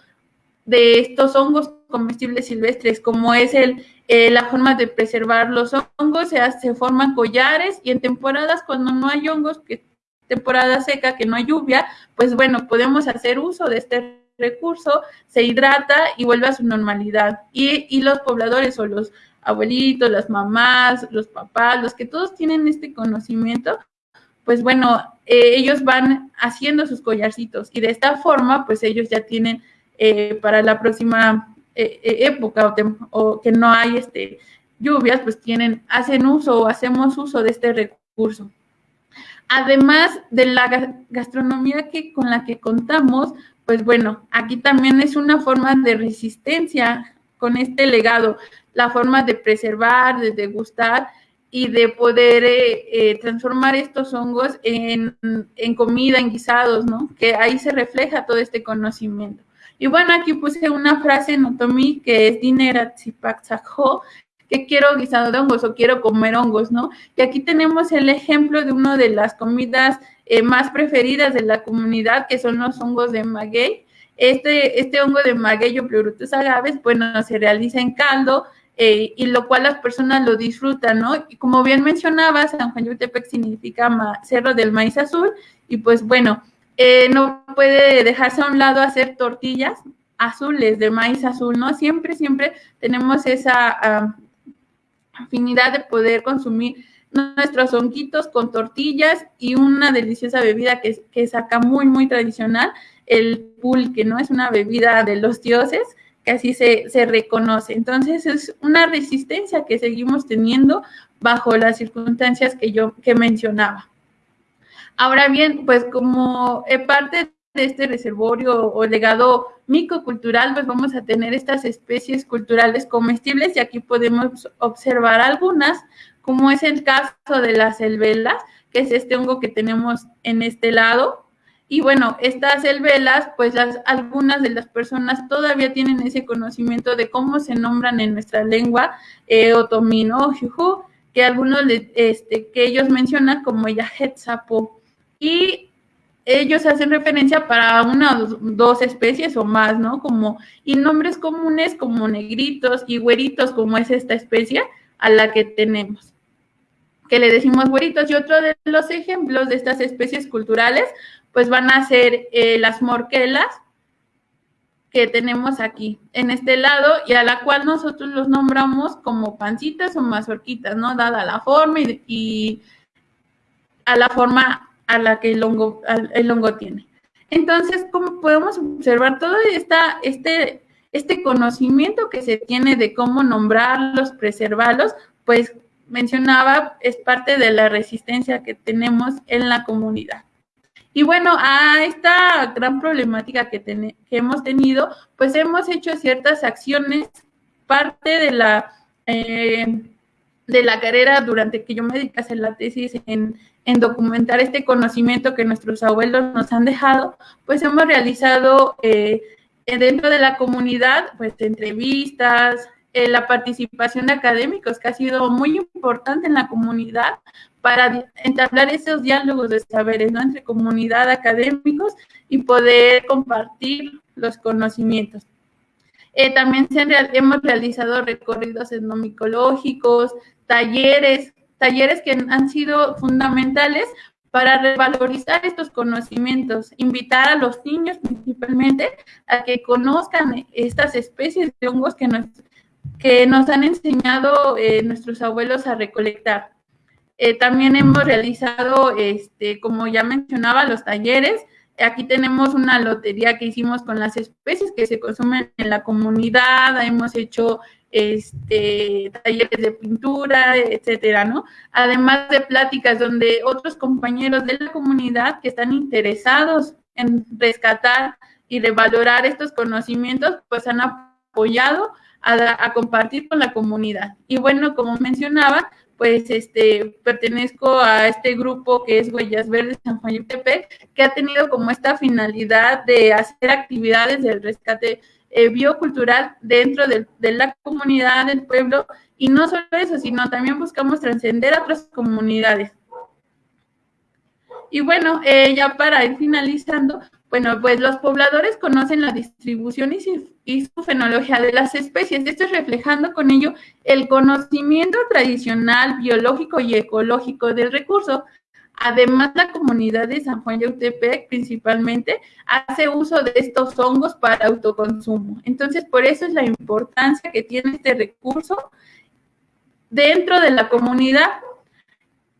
de estos hongos comestibles silvestres, como es el, eh, la forma de preservar los hongos, se, forman collares y en temporadas cuando no hay hongos, que temporada seca, que no hay lluvia, pues bueno, podemos hacer uso de este recurso, se hidrata y vuelve a su normalidad. Y, y los pobladores o los abuelitos, las mamás, los papás, los que todos tienen este conocimiento, pues bueno, eh, ellos van haciendo sus collarcitos y de esta forma, pues ellos ya tienen eh, para la próxima eh, época o, que no hay este, lluvias, pues tienen, hacen uso o hacemos uso de este recurso. Además de la gastronomía que, con la que contamos, pues bueno, aquí también es una forma de resistencia con este legado la forma de preservar, de degustar y de poder eh, eh, transformar estos hongos en, comida, en guisados, ¿no? Que ahí se refleja todo este conocimiento. Y bueno, aquí puse una frase en Otomi que es Dinera que quiero guisado de hongos o quiero comer hongos, ¿no? Y aquí tenemos el ejemplo de una de las comidas eh, más preferidas de la comunidad, que son los hongos de maguey. Este, este hongo de maguey o pleurotus agaves, bueno, se realiza en caldo, eh, y lo cual las personas lo disfrutan, ¿no? Y como bien mencionaba, San Juan Yutepec significa Cerro del Maíz Azul, y pues bueno, eh, no puede dejarse a un lado hacer tortillas azules de maíz azul, ¿no? Siempre, siempre tenemos esa afinidad de poder consumir nuestros honguitos con tortillas y una deliciosa bebida que, que saca muy, muy tradicional, el pulque, ¿no? Es una bebida de los dioses así se, reconoce. Entonces es una resistencia que seguimos teniendo bajo las circunstancias que yo que mencionaba. Ahora bien, pues como parte de este reservorio o legado micocultural, pues vamos a tener estas especies culturales comestibles y aquí podemos observar algunas, como es el caso de las elvelas, que es este hongo que tenemos en este lado, y bueno, estas elvelas, pues algunas de las personas todavía tienen ese conocimiento de cómo se nombran en nuestra lengua eh, otomino, juju, que algunos este, que ellos mencionan como yahetzapo. Y ellos hacen referencia para una o dos especies o más, ¿no? Como, y nombres comunes como negritos y güeritos, como es esta especie a la que tenemos que le decimos güeritos. Y otro de los ejemplos de estas especies culturales pues van a ser eh, las morquelas que tenemos aquí en este lado y a la cual nosotros los nombramos como pancitas o mazorquitas, ¿no? Dada la forma y, a la forma a la que el hongo, el hongo tiene. Entonces, como podemos observar todo este, este conocimiento que se tiene de cómo nombrarlos, preservarlos, pues mencionaba, es parte de la resistencia que tenemos en la comunidad. Y bueno, a esta gran problemática que, que hemos tenido, pues hemos hecho ciertas acciones, parte de la, eh, de la carrera durante que yo me dediqué a hacer la tesis en, documentar este conocimiento que nuestros abuelos nos han dejado, pues hemos realizado eh, dentro de la comunidad, pues entrevistas, eh, la participación de académicos, que ha sido muy importante en la comunidad, para entablar esos diálogos de saberes ¿no? entre comunidad, académicos y poder compartir los conocimientos. Eh, también hemos realizado recorridos etnomicológicos, talleres, talleres que han sido fundamentales para revalorizar estos conocimientos, invitar a los niños principalmente a que conozcan estas especies de hongos que nos, que nos han enseñado eh, nuestros abuelos a recolectar. Eh, también hemos realizado, este, como ya mencionaba, los talleres. Aquí tenemos una lotería que hicimos con las especies que se consumen en la comunidad. Hemos hecho este, talleres de pintura, etcétera, ¿no? Además de pláticas donde otros compañeros de la comunidad que están interesados en rescatar y revalorar estos conocimientos, pues han apoyado a, a compartir con la comunidad. Y bueno, como mencionaba, pues este, pertenezco a este grupo que es Huellas Verdes San Juan Yutepec, que ha tenido como esta finalidad de hacer actividades del rescate eh, biocultural dentro de, la comunidad del pueblo y no solo eso, sino también buscamos trascender a otras comunidades. Y bueno, eh, ya para ir finalizando, bueno, pues los pobladores conocen la distribución y su, fenología de las especies, esto es reflejando con ello el conocimiento tradicional, biológico y ecológico del recurso, Además, la comunidad de San Juan Yautepec principalmente hace uso de estos hongos para autoconsumo. Entonces, por eso es la importancia que tiene este recurso dentro de la comunidad.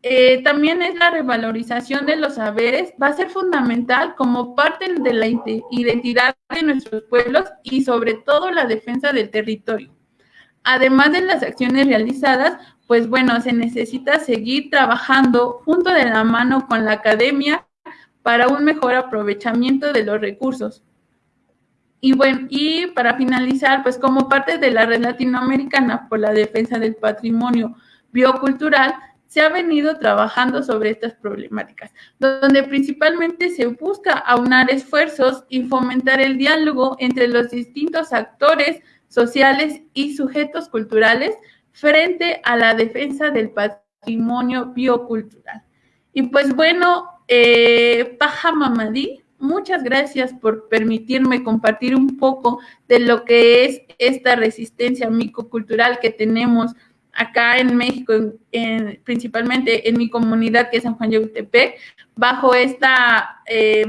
Eh, también es la revalorización de los saberes, va a ser fundamental como parte de la identidad de nuestros pueblos y sobre todo la defensa del territorio. Además de las acciones realizadas, pues bueno, se necesita seguir trabajando junto de la mano con la academia para un mejor aprovechamiento de los recursos. Y bueno, y para finalizar, pues como parte de la red latinoamericana por la defensa del patrimonio biocultural, se ha venido trabajando sobre estas problemáticas, donde principalmente se busca aunar esfuerzos y fomentar el diálogo entre los distintos actores sociales y sujetos culturales frente a la defensa del patrimonio biocultural. Y pues bueno, eh, Paja Mamadí, muchas gracias por permitirme compartir un poco de lo que es esta resistencia micocultural que tenemos acá en México, principalmente en mi comunidad que es San Juan Yautepec, bajo esta, eh,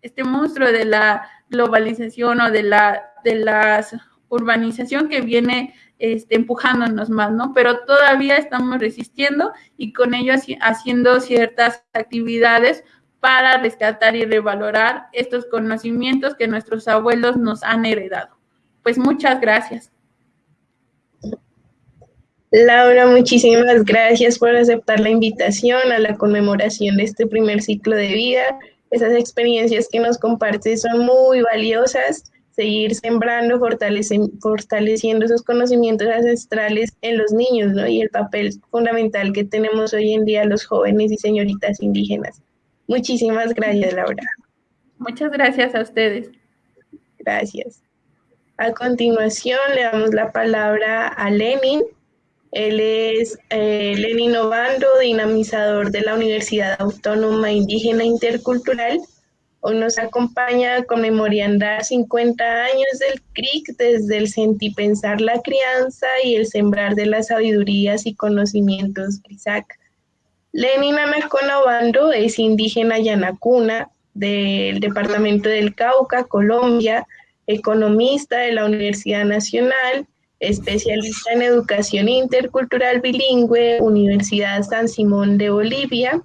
este monstruo de la globalización o de la de la urbanización que viene este, empujándonos más, ¿no? Pero todavía estamos resistiendo y con ello haciendo ciertas actividades para rescatar y revalorar estos conocimientos que nuestros abuelos nos han heredado. Pues muchas gracias. Laura, muchísimas gracias por aceptar la invitación a la conmemoración de este primer ciclo de vida. Esas experiencias que nos compartes son muy valiosas seguir sembrando, fortaleciendo esos conocimientos ancestrales en los niños, ¿no? Y el papel fundamental que tenemos hoy en día los jóvenes y señoritas indígenas. Muchísimas gracias, Laura. Muchas gracias a ustedes. Gracias. A continuación le damos la palabra a Lenin. Él es eh, Lenin Obando, dinamizador de la Universidad Autónoma Indígena Intercultural Hoy nos acompaña conmemorando 50 años del CRIC desde el sentipensar la crianza y el sembrar de las sabidurías y conocimientos CRISAC. Lenin Anacona Obando es indígena yanacuna del departamento del Cauca, Colombia, economista de la Universidad Nacional, especialista en educación intercultural bilingüe, Universidad San Simón de Bolivia,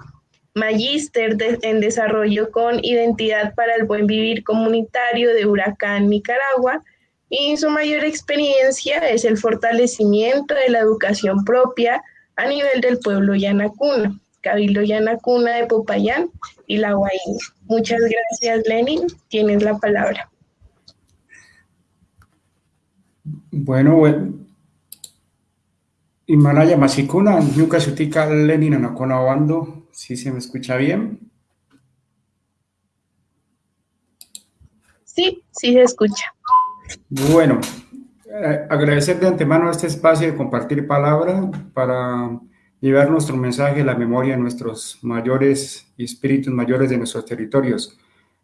magíster en desarrollo con identidad para el buen vivir comunitario de Huracán, Nicaragua, y su mayor experiencia es el fortalecimiento de la educación propia a nivel del pueblo Yanacuna, Cabildo Yanacuna de Popayán y La Guaína. Muchas gracias, Lenin. Tienes la palabra. Bueno, bueno. Himalaya Masikuna, Yuka Sutika Lenin Anacona Bando, ¿Sí se me escucha bien? Sí, sí se escucha. Bueno, eh, agradecer de antemano este espacio de compartir palabra para llevar nuestro mensaje a la memoria de nuestros mayores y espíritus mayores de nuestros territorios.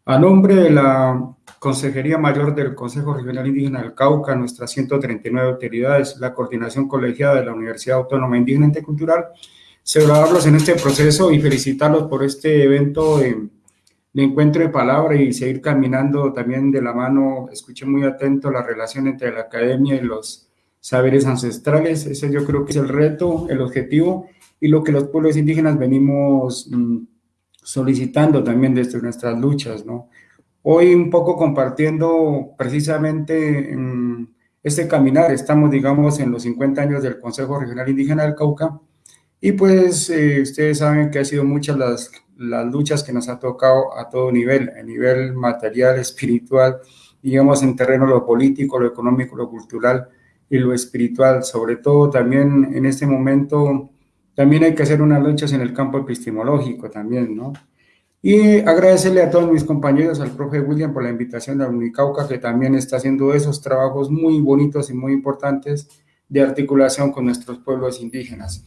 A nombre de la Consejería Mayor del Consejo Regional Indígena del Cauca, nuestras 139 autoridades, la coordinación colegiada de la Universidad Autónoma Indígena Intercultural, celebrarlos en este proceso y felicitarlos por este evento de, encuentro de palabra y seguir caminando también de la mano. Escuché muy atento la relación entre la academia y los saberes ancestrales. Ese yo creo que es el reto, el objetivo y lo que los pueblos indígenas venimos mm, solicitando también desde nuestras luchas, ¿no? Hoy un poco compartiendo precisamente este caminar, estamos digamos en los 50 años del Consejo Regional Indígena del Cauca, y pues eh, ustedes saben que ha sido muchas las, las luchas que nos ha tocado a todo nivel, a nivel material, espiritual, digamos en terreno lo político, lo económico, lo cultural y lo espiritual. Sobre todo también en este momento, también hay que hacer unas luchas en el campo epistemológico también, ¿no? Y agradecerle a todos mis compañeros, al profe William por la invitación a Unicauca, que también está haciendo esos trabajos muy bonitos y muy importantes de articulación con nuestros pueblos indígenas.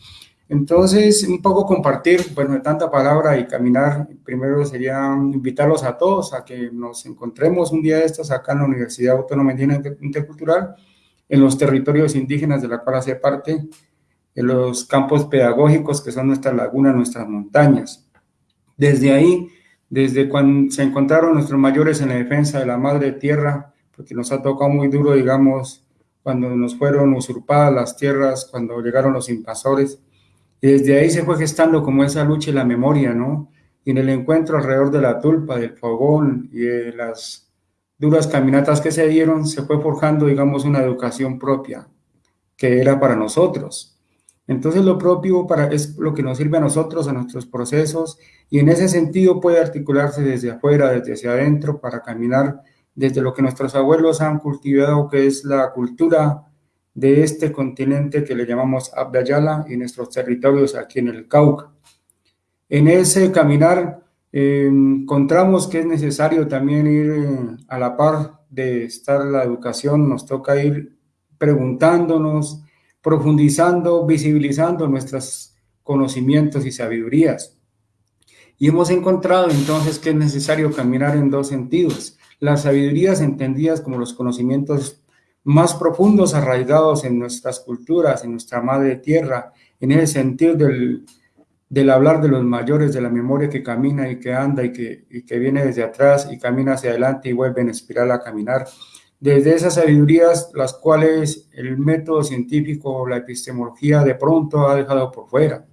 Entonces, un poco compartir, bueno, de tanta palabra y caminar, primero sería invitarlos a todos a que nos encontremos un día de estos acá en la Universidad Autónoma Intercultural, en los territorios indígenas de la cual hace parte, en los campos pedagógicos que son nuestras lagunas, nuestras montañas. Desde ahí, desde cuando se encontraron nuestros mayores en la defensa de la madre tierra, porque nos ha tocado muy duro, digamos, cuando nos fueron usurpadas las tierras, cuando llegaron los invasores, y desde ahí se fue gestando como esa lucha y la memoria, ¿no? Y en el encuentro alrededor de la tulpa, del fogón y de las duras caminatas que se dieron, se fue forjando, digamos, una educación propia, que era para nosotros. Entonces lo propio para, es lo que nos sirve a nosotros, a nuestros procesos, y en ese sentido puede articularse desde afuera, desde hacia adentro, para caminar desde lo que nuestros abuelos han cultivado, que es la cultura de este continente que le llamamos Abdayala y nuestros territorios aquí en el Cauca. En ese caminar eh, encontramos que es necesario también ir eh, a la par de estar la educación, nos toca ir preguntándonos, profundizando, visibilizando nuestros conocimientos y sabidurías. Y hemos encontrado entonces que es necesario caminar en dos sentidos. Las sabidurías entendidas como los conocimientos más profundos arraigados en nuestras culturas, en nuestra madre tierra, en el sentido del, del hablar de los mayores, de la memoria que camina y que anda y que, y que viene desde atrás y camina hacia adelante y vuelve en espiral a caminar. Desde esas sabidurías, las cuales el método científico, la epistemología de pronto ha dejado por fuera.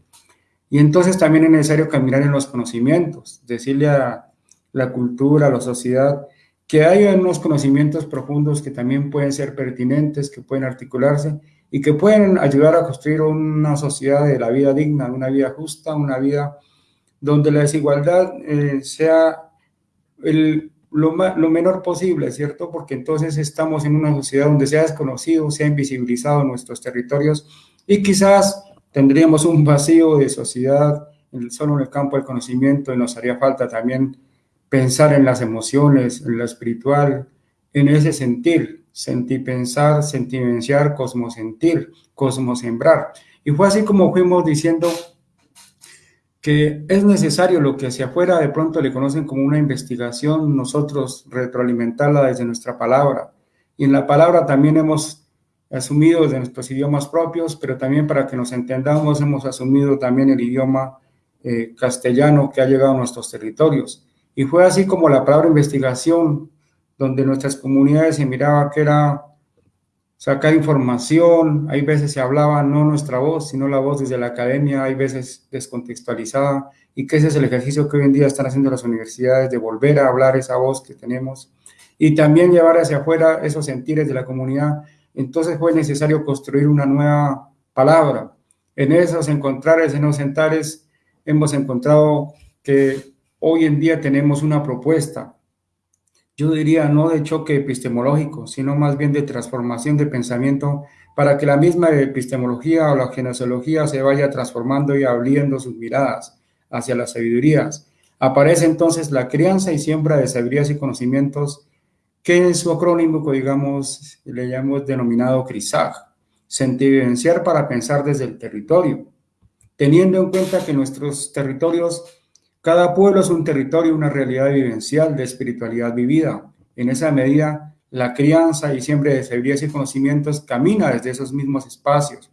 Y entonces también es necesario caminar en los conocimientos, decirle a la cultura, a la sociedad, que hay unos conocimientos profundos que también pueden ser pertinentes, que pueden articularse y que pueden ayudar a construir una sociedad de la vida digna, una vida justa, una vida donde la desigualdad eh, sea el, lo, lo, menor posible, ¿cierto? Porque entonces estamos en una sociedad donde se ha desconocido, se ha invisibilizado nuestros territorios y quizás tendríamos un vacío de sociedad solo en el campo del conocimiento y nos haría falta también pensar en las emociones, en lo espiritual, en ese sentir, sentir pensar, sentimenciar, cosmosentir, cosmosembrar. Y fue así como fuimos diciendo que es necesario lo que hacia afuera de pronto le conocen como una investigación, nosotros retroalimentarla desde nuestra palabra. Y en la palabra también hemos asumido de nuestros idiomas propios, pero también para que nos entendamos hemos asumido también el idioma eh, castellano que ha llegado a nuestros territorios. Y fue así como la palabra investigación, donde nuestras comunidades se miraba que era sacar información, hay veces se hablaba no nuestra voz, sino la voz desde la academia, hay veces descontextualizada, y que ese es el ejercicio que hoy en día están haciendo las universidades, de volver a hablar esa voz que tenemos, y también llevar hacia afuera esos sentires de la comunidad. Entonces fue necesario construir una nueva palabra. En esos encontrares, en los sentares, hemos encontrado que hoy en día tenemos una propuesta, yo diría no de choque epistemológico, sino más bien de transformación de pensamiento para que la misma epistemología o la genociología se vaya transformando y abriendo sus miradas hacia las sabidurías. Aparece entonces la crianza y siembra de sabidurías y conocimientos que en su acrónimo, digamos, le llamamos denominado CRISAG, sentivivenciar para pensar desde el territorio, teniendo en cuenta que nuestros territorios cada pueblo es un territorio, una realidad vivencial de espiritualidad vivida. En esa medida, la crianza y siempre de sabidurías y conocimientos camina desde esos mismos espacios.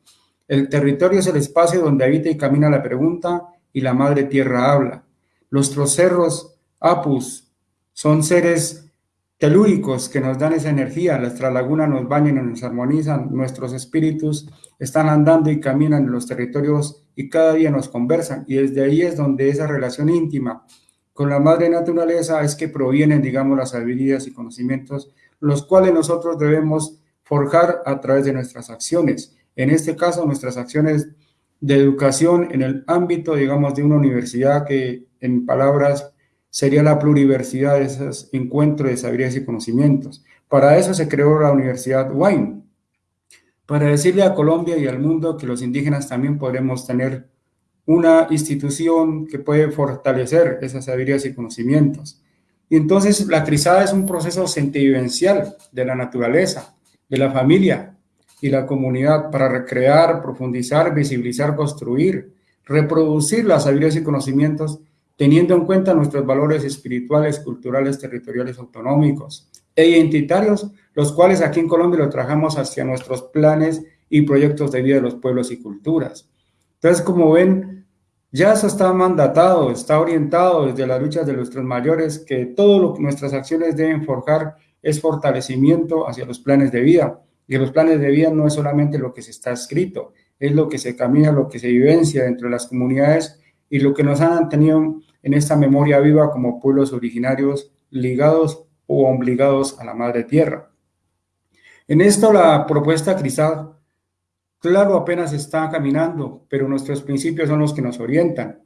El territorio es el espacio donde habita y camina la pregunta y la madre tierra habla. Los cerros, apus, son seres telúricos que nos dan esa energía, nuestra laguna nos bañan y nos armonizan, nuestros espíritus están andando y caminan en los territorios y cada día nos conversan y desde ahí es donde esa relación íntima con la madre naturaleza es que provienen, digamos, las habilidades y conocimientos, los cuales nosotros debemos forjar a través de nuestras acciones. En este caso, nuestras acciones de educación en el ámbito, digamos, de una universidad que en palabras sería la pluriversidad de esos encuentros de sabidurías y conocimientos. Para eso se creó la Universidad Wine, para decirle a Colombia y al mundo que los indígenas también podremos tener una institución que puede fortalecer esas habilidades y conocimientos. Y entonces la crisada es un proceso sentivivencial de la naturaleza, de la familia y la comunidad para recrear, profundizar, visibilizar, construir, reproducir las habilidades y conocimientos teniendo en cuenta nuestros valores espirituales, culturales, territoriales, autonómicos e identitarios, los cuales aquí en Colombia lo trajamos hacia nuestros planes y proyectos de vida de los pueblos y culturas. Entonces, como ven, ya eso está mandatado, está orientado desde las luchas de nuestros mayores, que todo lo que nuestras acciones deben forjar es fortalecimiento hacia los planes de vida. Y los planes de vida no es solamente lo que se está escrito, es lo que se camina, lo que se vivencia dentro de las comunidades y lo que nos han mantenido en esta memoria viva como pueblos originarios ligados o obligados a la madre tierra. En esto la propuesta cristal, claro, apenas está caminando, pero nuestros principios son los que nos orientan.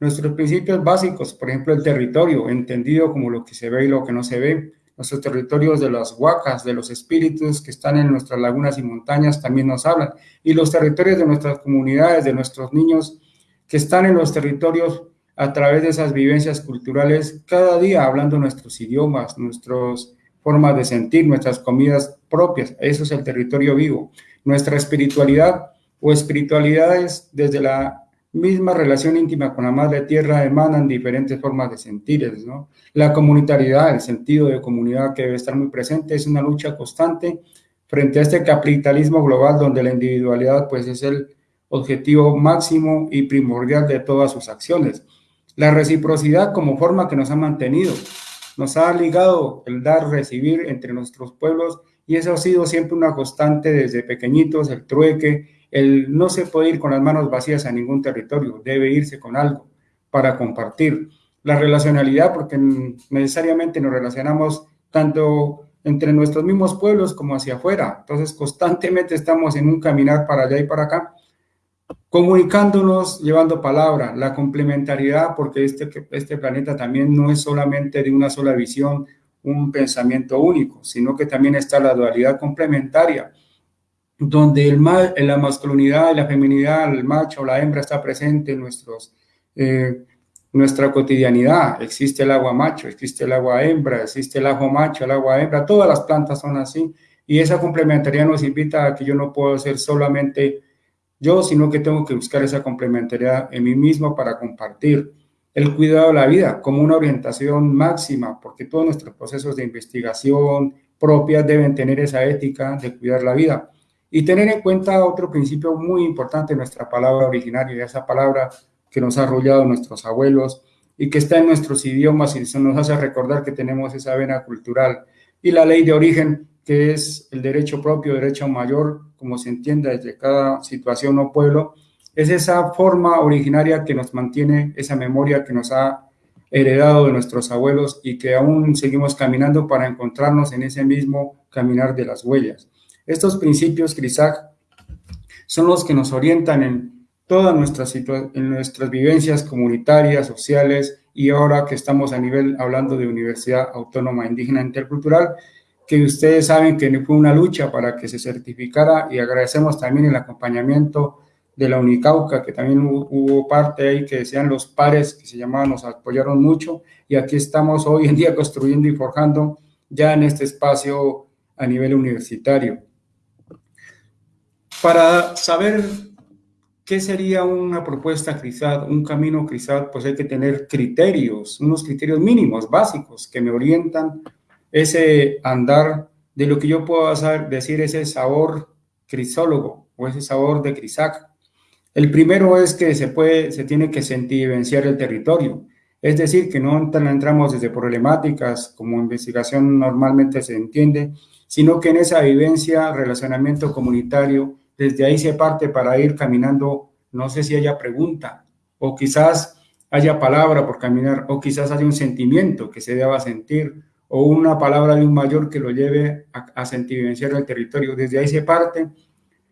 Nuestros principios básicos, por ejemplo, el territorio, entendido como lo que se ve y lo que no se ve, nuestros territorios de las huacas, de los espíritus que están en nuestras lagunas y montañas también nos hablan, y los territorios de nuestras comunidades, de nuestros niños que están en los territorios a través de esas vivencias culturales, cada día hablando nuestros idiomas, nuestras formas de sentir, nuestras comidas propias. Eso es el territorio vivo. Nuestra espiritualidad o espiritualidades desde la misma relación íntima con la madre tierra emanan diferentes formas de sentir, ¿no? La comunitariedad, el sentido de comunidad que debe estar muy presente, es una lucha constante frente a este capitalismo global donde la individualidad pues es el objetivo máximo y primordial de todas sus acciones. La reciprocidad como forma que nos ha mantenido, nos ha ligado el dar, recibir entre nuestros pueblos y eso ha sido siempre una constante desde pequeñitos, el trueque, el no se puede ir con las manos vacías a ningún territorio, debe irse con algo para compartir. La relacionalidad, porque necesariamente nos relacionamos tanto entre nuestros mismos pueblos como hacia afuera. Entonces, constantemente estamos en un caminar para allá y para acá comunicándonos, llevando palabra, la complementariedad, porque este, este planeta también no es solamente de una sola visión, un pensamiento único, sino que también está la dualidad complementaria, donde el mal, la masculinidad y la feminidad, el macho la hembra está presente en nuestros, eh, nuestra cotidianidad. Existe el agua macho, existe el agua hembra, existe el agua macho, el agua hembra, todas las plantas son así. Y esa complementariedad nos invita a que yo no puedo ser solamente yo, sino que tengo que buscar esa complementariedad en mí mismo para compartir el cuidado de la vida como una orientación máxima, porque todos nuestros procesos de investigación propias deben tener esa ética de cuidar la vida. Y tener en cuenta otro principio muy importante, nuestra palabra originaria, esa palabra que nos ha arrollado nuestros abuelos y que está en nuestros idiomas y eso nos hace recordar que tenemos esa vena cultural. Y la ley de origen, que es el derecho propio, derecho mayor, como se entienda desde cada situación o pueblo, es esa forma originaria que nos mantiene, esa memoria que nos ha heredado de nuestros abuelos y que aún seguimos caminando para encontrarnos en ese mismo caminar de las huellas. Estos principios, Crisac, son los que nos orientan en todas nuestras, en nuestras vivencias comunitarias, sociales, y ahora que estamos a nivel hablando de Universidad Autónoma Indígena Intercultural, que ustedes saben que fue una lucha para que se certificara y agradecemos también el acompañamiento de la Unicauca, que también hubo, parte ahí que decían los pares que se llamaban, nos apoyaron mucho y aquí estamos hoy en día construyendo y forjando ya en este espacio a nivel universitario. Para saber qué sería una propuesta CRISAT, un camino CRISAT, pues hay que tener criterios, unos criterios mínimos, básicos, que me orientan ese andar de lo que yo puedo decir ese sabor crisólogo o ese sabor de crisac. El primero es que se puede, se tiene que sentir vivenciar el territorio. Es decir, que no entramos desde problemáticas como investigación normalmente se entiende, sino que en esa vivencia, relacionamiento comunitario, desde ahí se parte para ir caminando, no sé si haya pregunta, o quizás haya palabra por caminar, o quizás haya un sentimiento que se deba sentir, o una palabra de un mayor que lo lleve a, a sentivenciar el territorio. Desde ahí se parte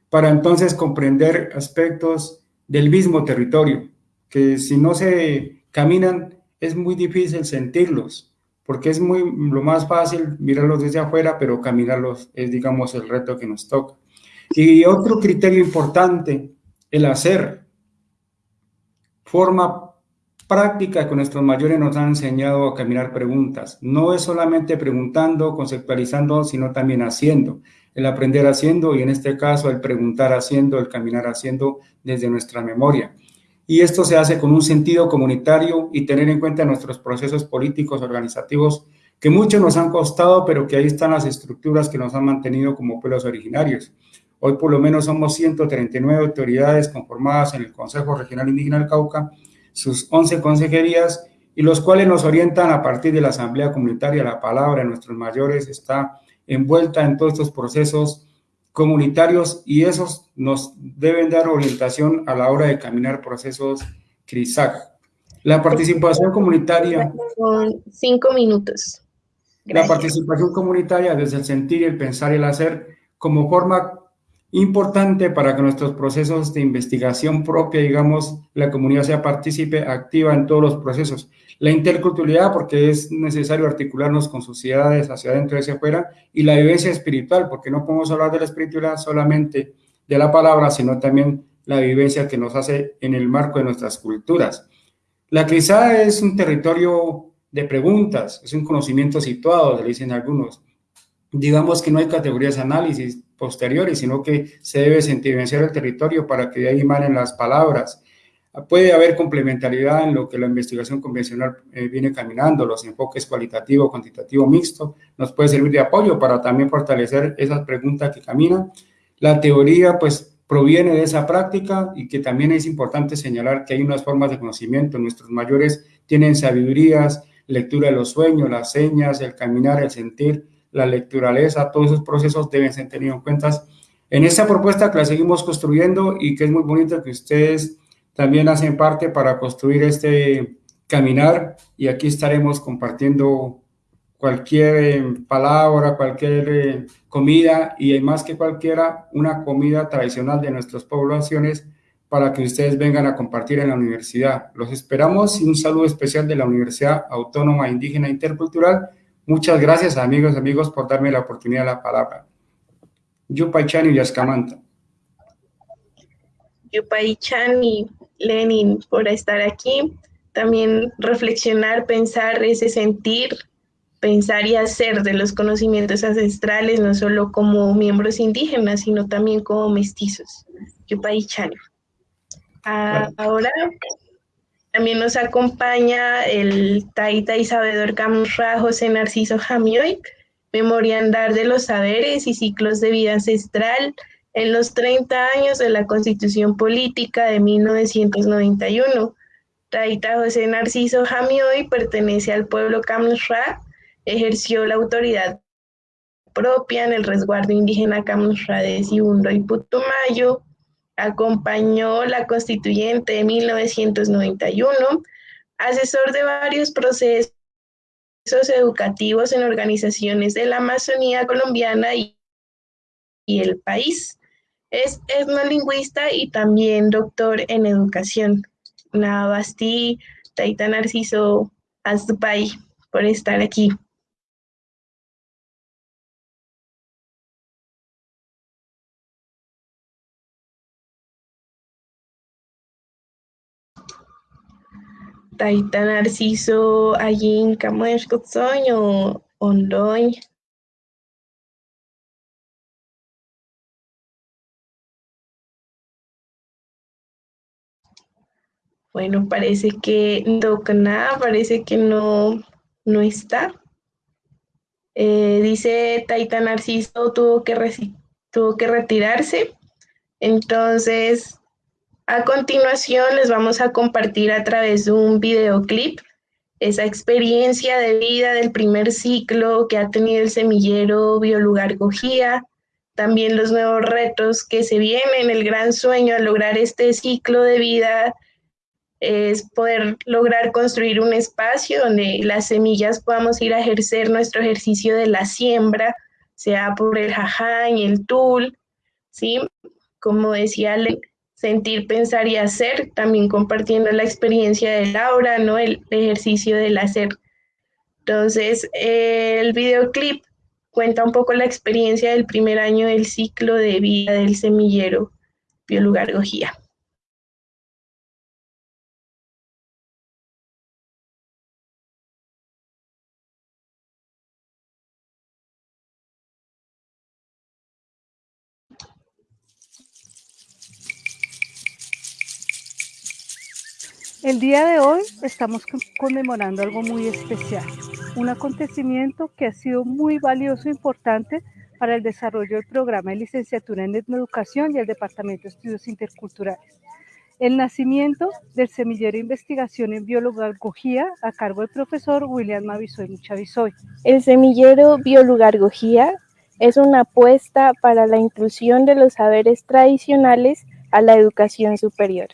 para entonces comprender aspectos del mismo territorio, que si no se caminan es muy difícil sentirlos, porque es muy lo más fácil mirarlos desde afuera, pero caminarlos es, digamos, el reto que nos toca. Y otro criterio importante, el hacer. forma práctica que nuestros mayores nos han enseñado a caminar preguntas. No es solamente preguntando, conceptualizando, sino también haciendo. El aprender haciendo y en este caso el preguntar haciendo, el caminar haciendo desde nuestra memoria. Y esto se hace con un sentido comunitario y tener en cuenta nuestros procesos políticos, organizativos, que muchos nos han costado, pero que ahí están las estructuras que nos han mantenido como pueblos originarios. Hoy por lo menos somos 139 autoridades conformadas en el Consejo Regional Indígena del Cauca, sus 11 consejerías, y los cuales nos orientan a partir de la Asamblea Comunitaria. La palabra de nuestros mayores está envuelta en todos estos procesos comunitarios y esos nos deben dar orientación a la hora de caminar procesos CRISAC. La participación comunitaria... Con cinco minutos. La participación comunitaria desde el sentir, el pensar y el hacer como forma importante para que nuestros procesos de investigación propia, digamos, la comunidad sea partícipe activa en todos los procesos. La interculturalidad, porque es necesario articularnos con sociedades hacia adentro y hacia afuera, y la vivencia espiritual, porque no podemos hablar de la espiritualidad solamente de la palabra, sino también la vivencia que nos hace en el marco de nuestras culturas. La crisada es un territorio de preguntas, es un conocimiento situado, le dicen algunos. Digamos que no hay categorías de análisis, posteriores, sino que se debe sentimentar el territorio para que de ahí manen las palabras. Puede haber complementariedad en lo que la investigación convencional eh, viene caminando, los enfoques cualitativo, cuantitativo, mixto, nos puede servir de apoyo para también fortalecer esas preguntas que caminan. La teoría, pues, proviene de esa práctica y que también es importante señalar que hay unas formas de conocimiento. Nuestros mayores tienen sabidurías, lectura de los sueños, las señas, el caminar, el sentir, la lecturaleza, todos esos procesos deben ser tenidos en cuenta en esta propuesta que la seguimos construyendo y que es muy bonito que ustedes también hacen parte para construir este caminar y aquí estaremos compartiendo cualquier eh, palabra, cualquier eh, comida y más que cualquiera, una comida tradicional de nuestras poblaciones para que ustedes vengan a compartir en la universidad. Los esperamos y un saludo especial de la Universidad Autónoma Indígena Intercultural Muchas gracias, amigos, amigos, por darme la oportunidad de la palabra. Yupaychan y Yascamanta. Yupaychan y Lenin por estar aquí. También reflexionar, pensar ese sentir, pensar y hacer de los conocimientos ancestrales, no solo como miembros indígenas, sino también como mestizos. Yupaychan. Ah, ahora también nos acompaña el taita y sabedor Camurra José Narciso Jamioy, memoria andar de los saberes y ciclos de vida ancestral en los 30 años de la Constitución Política de 1991. Taita José Narciso Jamioy pertenece al pueblo Camurra, ejerció la autoridad propia en el resguardo indígena Camurra de Sibundo y Putumayo, acompañó la constituyente de 1991, asesor de varios procesos educativos en organizaciones de la Amazonía colombiana y, el país. Es etnolingüista y también doctor en educación. Navasti, Taita Narciso Azupay, por estar aquí. Taita Narciso allí en o Ondoy. Bueno, parece que nada, parece que no, no está. Eh, dice Taita Narciso tuvo que, tuvo que retirarse. Entonces, a continuación les vamos a compartir a través de un videoclip esa experiencia de vida del primer ciclo que ha tenido el semillero Biolugar Gojía, también los nuevos retos que se vienen, el gran sueño al lograr este ciclo de vida es poder lograr construir un espacio donde las semillas podamos ir a ejercer nuestro ejercicio de la siembra, sea por el jaján y el tul, ¿sí? Como decía sentir, pensar y hacer, también compartiendo la experiencia de Laura, ¿no? El ejercicio del hacer. Entonces, el videoclip cuenta un poco la experiencia del primer año del ciclo de vida del semillero Biolugar Gojía. El día de hoy estamos conmemorando algo muy especial, un acontecimiento que ha sido muy valioso e importante para el desarrollo del programa de licenciatura en Educación y el Departamento de Estudios Interculturales. El nacimiento del semillero de investigación en biología a cargo del profesor William Mavisoy Muchavisoy. El semillero biología es una apuesta para la inclusión de los saberes tradicionales a la educación superior.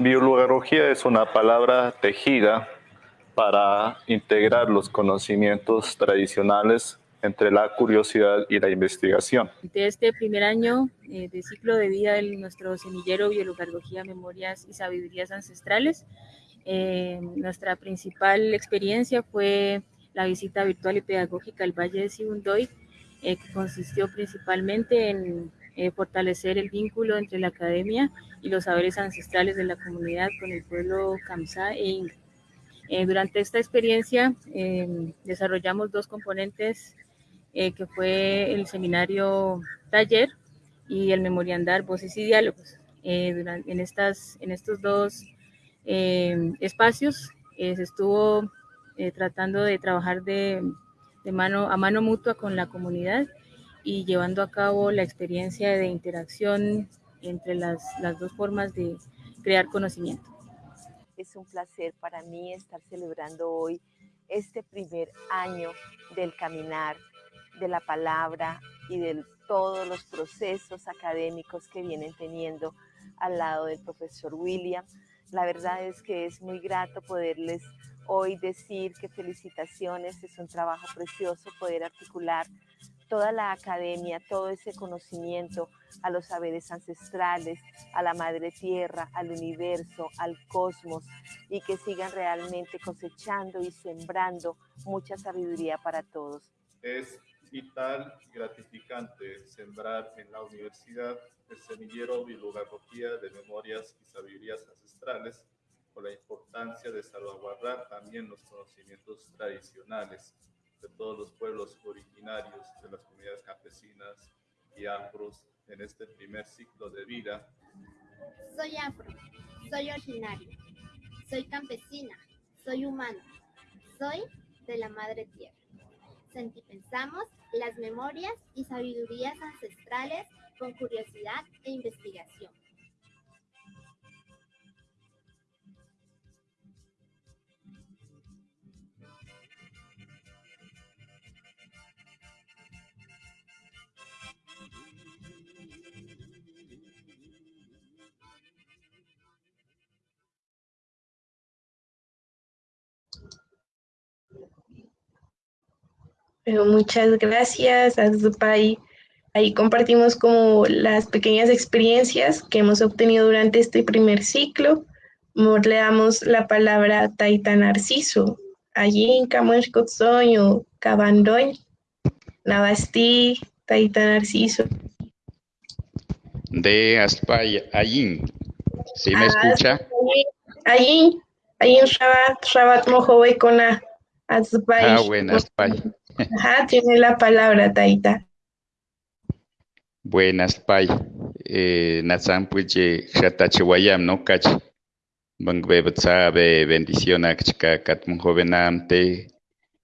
Biología es una palabra tejida para integrar los conocimientos tradicionales entre la curiosidad y la investigación. De este primer año eh, de ciclo de vida de nuestro semillero Biología, Memorias y Sabidurías Ancestrales, eh, nuestra principal experiencia fue la visita virtual y pedagógica al Valle de Sibundoy, eh, que consistió principalmente en fortalecer el vínculo entre la academia y los saberes ancestrales de la comunidad con el pueblo Kamsá e Inga. durante esta experiencia desarrollamos dos componentes eh, que fue el seminario taller y el memoriandar Voces y Diálogos. Eh, en, estos dos eh, espacios se estuvo tratando de trabajar de, de, mano, a mano mutua con la comunidad y llevando a cabo la experiencia de interacción entre las, las dos formas de crear conocimiento. Es un placer para mí estar celebrando hoy este primer año del caminar de la palabra y de todos los procesos académicos que vienen teniendo al lado del profesor William. La verdad es que es muy grato poderles hoy decir que felicitaciones, es un trabajo precioso poder articular toda la academia, todo ese conocimiento a los saberes ancestrales, a la madre tierra, al universo, al cosmos y que sigan realmente cosechando y sembrando mucha sabiduría para todos. Es vital y gratificante sembrar en la universidad el semillero bibliografía de memorias y sabidurías ancestrales con la importancia de salvaguardar también los conocimientos tradicionales de todos los pueblos originarios de las comunidades campesinas y afros en este primer ciclo de vida. Soy afro, soy originario, soy campesina, soy humano, soy de la madre tierra. Sentipensamos las memorias y sabidurías ancestrales con curiosidad e investigación. Muchas gracias, Azupay. Ahí compartimos como las pequeñas experiencias que hemos obtenido durante este primer ciclo. Le damos la palabra a Taita Narciso. Allí en Camuescoxoño, Cabandoñ, Navasti, Taita Narciso. De Aspay, allí. ¿Sí me escucha? Allí, allí en Shabbat, Shabbat Mojobe con. Ah, bueno, Aspay. Tiene la palabra, Taita. Buenas, Pai. Eh, Natsan puche wayam, ¿no? Kach. Bangbe be bendición a chica katmun jovenamte,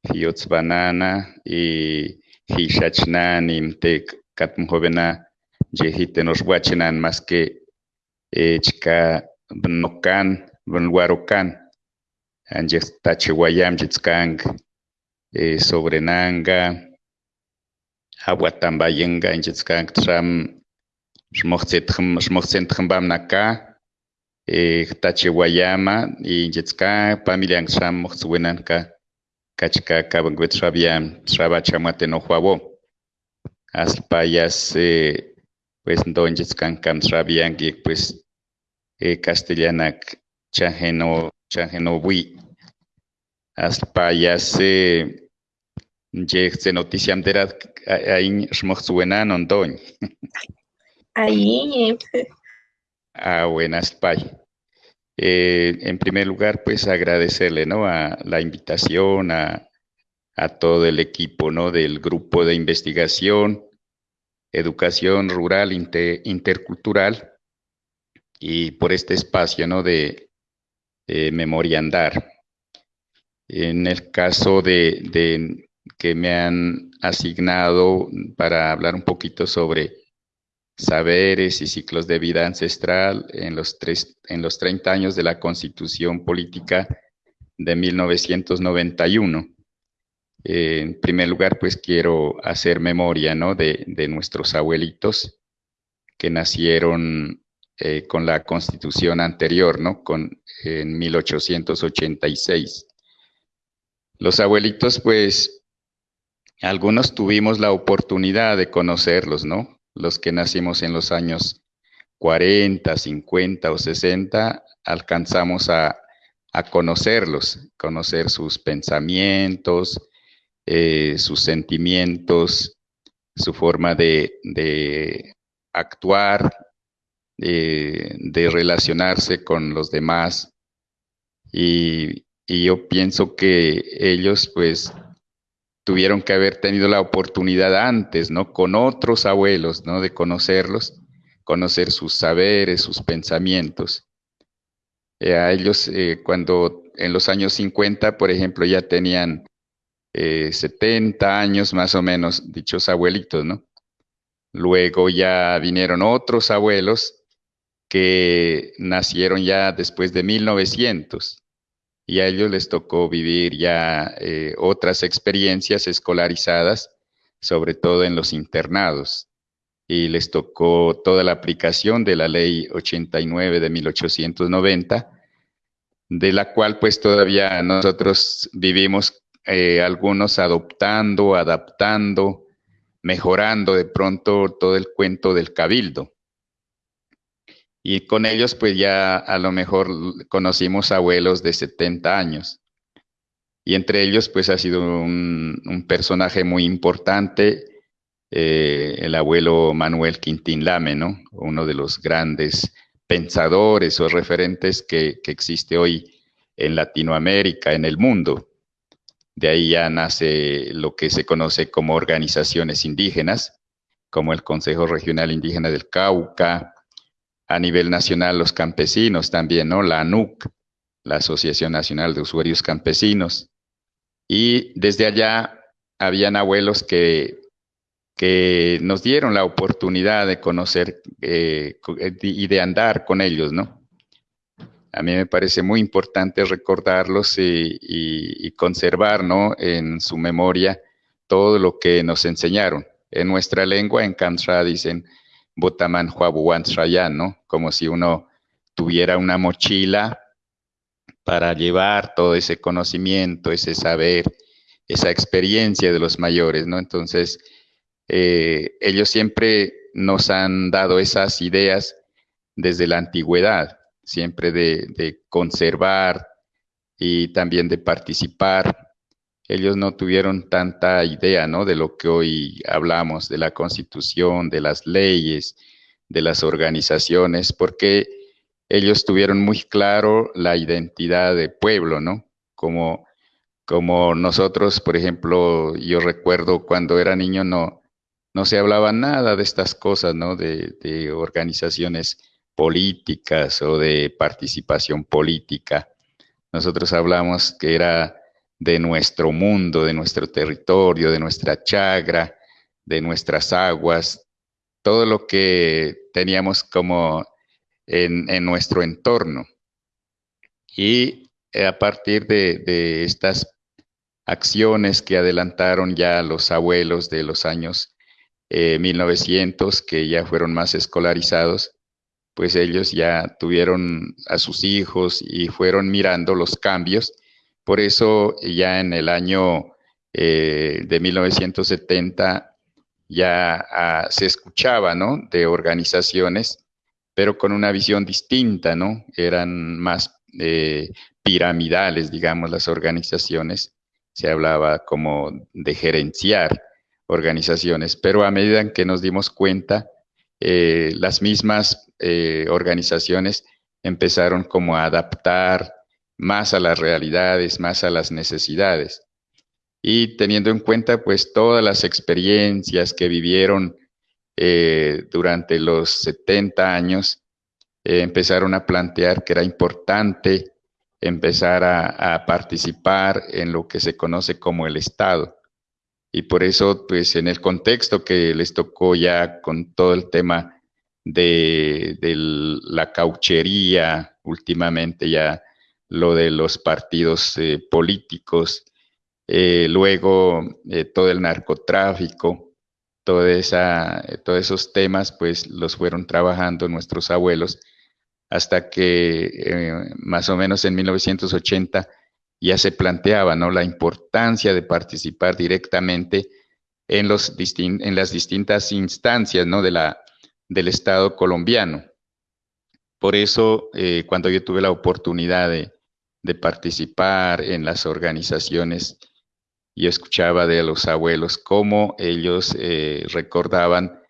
hiots banana y hishachnan te katmun jovena, jehite nos más que eh, chica bnokan, bnwarokan, jitzkang eh, sobre nanga aguatambayenga inchitzkan tram xmohtzetjam bam naka eh, tachiwayama inchitzka familia tram mohtzuenanka kachka kabangwet xabiam xaba chamate no juabo aspayas eh, pues ndo inchitzkan kam xabian pues eh, castellanak chajeno chajeno bui. Aspayas eh, se noticiam derat ain schmochzuenan ondoñ. Ahí. Ah, buenas, Pai. Eh, en primer lugar, pues agradecerle, ¿no? A la invitación, a, a todo el equipo, ¿no? Del grupo de investigación, educación rural intercultural y por este espacio, ¿no? De, eh, Memoria Andar. En el caso de, que me han asignado para hablar un poquito sobre saberes y ciclos de vida ancestral en los, tres, en los 30 años de la Constitución Política de 1991. en primer lugar, pues quiero hacer memoria ¿no? de, de nuestros abuelitos que nacieron eh, con la constitución anterior, ¿no? Con, en 1886. Los abuelitos, pues, algunos tuvimos la oportunidad de conocerlos, ¿no? Los que nacimos en los años 40, 50 o 60, alcanzamos a, conocerlos, conocer sus pensamientos, eh, sus sentimientos, su forma de, de actuar, eh, de relacionarse con los demás. Y, yo pienso que ellos pues tuvieron que haber tenido la oportunidad antes, ¿no? Con otros abuelos, ¿no? De conocerlos, conocer sus saberes, sus pensamientos. Eh, a ellos, eh, cuando en los años 50, por ejemplo, ya tenían 70 años más o menos, dichos abuelitos, ¿no? Luego ya vinieron otros abuelos que nacieron ya después de 1900 y a ellos les tocó vivir ya eh, otras experiencias escolarizadas, sobre todo en los internados, y les tocó toda la aplicación de la ley 89 de 1890, de la cual pues todavía nosotros vivimos eh, algunos adoptando, adaptando, mejorando de pronto todo el cuento del cabildo y con ellos pues ya a lo mejor conocimos abuelos de 70 años. Y entre ellos pues ha sido un, personaje muy importante, eh, el abuelo Manuel Quintín Lame, ¿no? Uno de los grandes pensadores o referentes que, que existe hoy en Latinoamérica, en el mundo. De ahí ya nace lo que se conoce como organizaciones indígenas, como el Consejo Regional Indígena del Cauca, a nivel nacional los campesinos también, ¿no? La ANUC, la Asociación Nacional de Usuarios Campesinos. Y desde allá habían abuelos que, que nos dieron la oportunidad de conocer eh, y de andar con ellos, ¿no? A mí me parece muy importante recordarlos y, y, conservar, ¿no? En su memoria todo lo que nos enseñaron. En nuestra lengua, en Kantra, dicen, Botaman Huabuan ¿no? Como si uno tuviera una mochila para llevar todo ese conocimiento, ese saber, esa experiencia de los mayores, ¿no? Entonces, eh, ellos siempre nos han dado esas ideas desde la antigüedad, siempre de conservar y también de participar ellos no tuvieron tanta idea, ¿no? De lo que hoy hablamos, de la constitución, de las leyes, de las organizaciones, porque ellos tuvieron muy claro la identidad de pueblo, ¿no? Como, como nosotros, por ejemplo, yo recuerdo cuando era niño no, no se hablaba nada de estas cosas, ¿no? De, de organizaciones políticas o de participación política. Nosotros hablamos que era de nuestro mundo, de nuestro territorio, de nuestra chagra, de nuestras aguas, todo lo que teníamos como en, nuestro entorno. Y a partir de, estas acciones que adelantaron ya los abuelos de los años 1900, eh, que ya fueron más escolarizados, pues ellos ya tuvieron a sus hijos y fueron mirando los cambios por eso ya en el año eh, de 1970 ya ah, se escuchaba, ¿no? De organizaciones, pero con una visión distinta, ¿no? Eran más eh, piramidales, digamos, las organizaciones. Se hablaba como de gerenciar organizaciones, pero a medida en que nos dimos cuenta, eh, las mismas organizaciones empezaron como a adaptar más a las realidades, más a las necesidades. Y teniendo en cuenta pues todas las experiencias que vivieron eh, durante los 70 años, eh, empezaron a plantear que era importante empezar a, participar en lo que se conoce como el Estado. Y por eso, pues en el contexto que les tocó ya con todo el tema de, la cauchería, últimamente ya lo de los partidos eh, políticos, eh, luego eh, todo el narcotráfico, esa, todos esos temas, pues los fueron trabajando nuestros abuelos hasta que más o menos en 1980 ya se planteaba ¿no? la importancia de participar directamente en, los en las distintas instancias ¿no? de la, del Estado colombiano. Por eso, cuando yo tuve la oportunidad de, participar en las organizaciones, yo escuchaba de los abuelos cómo ellos eh, recordaban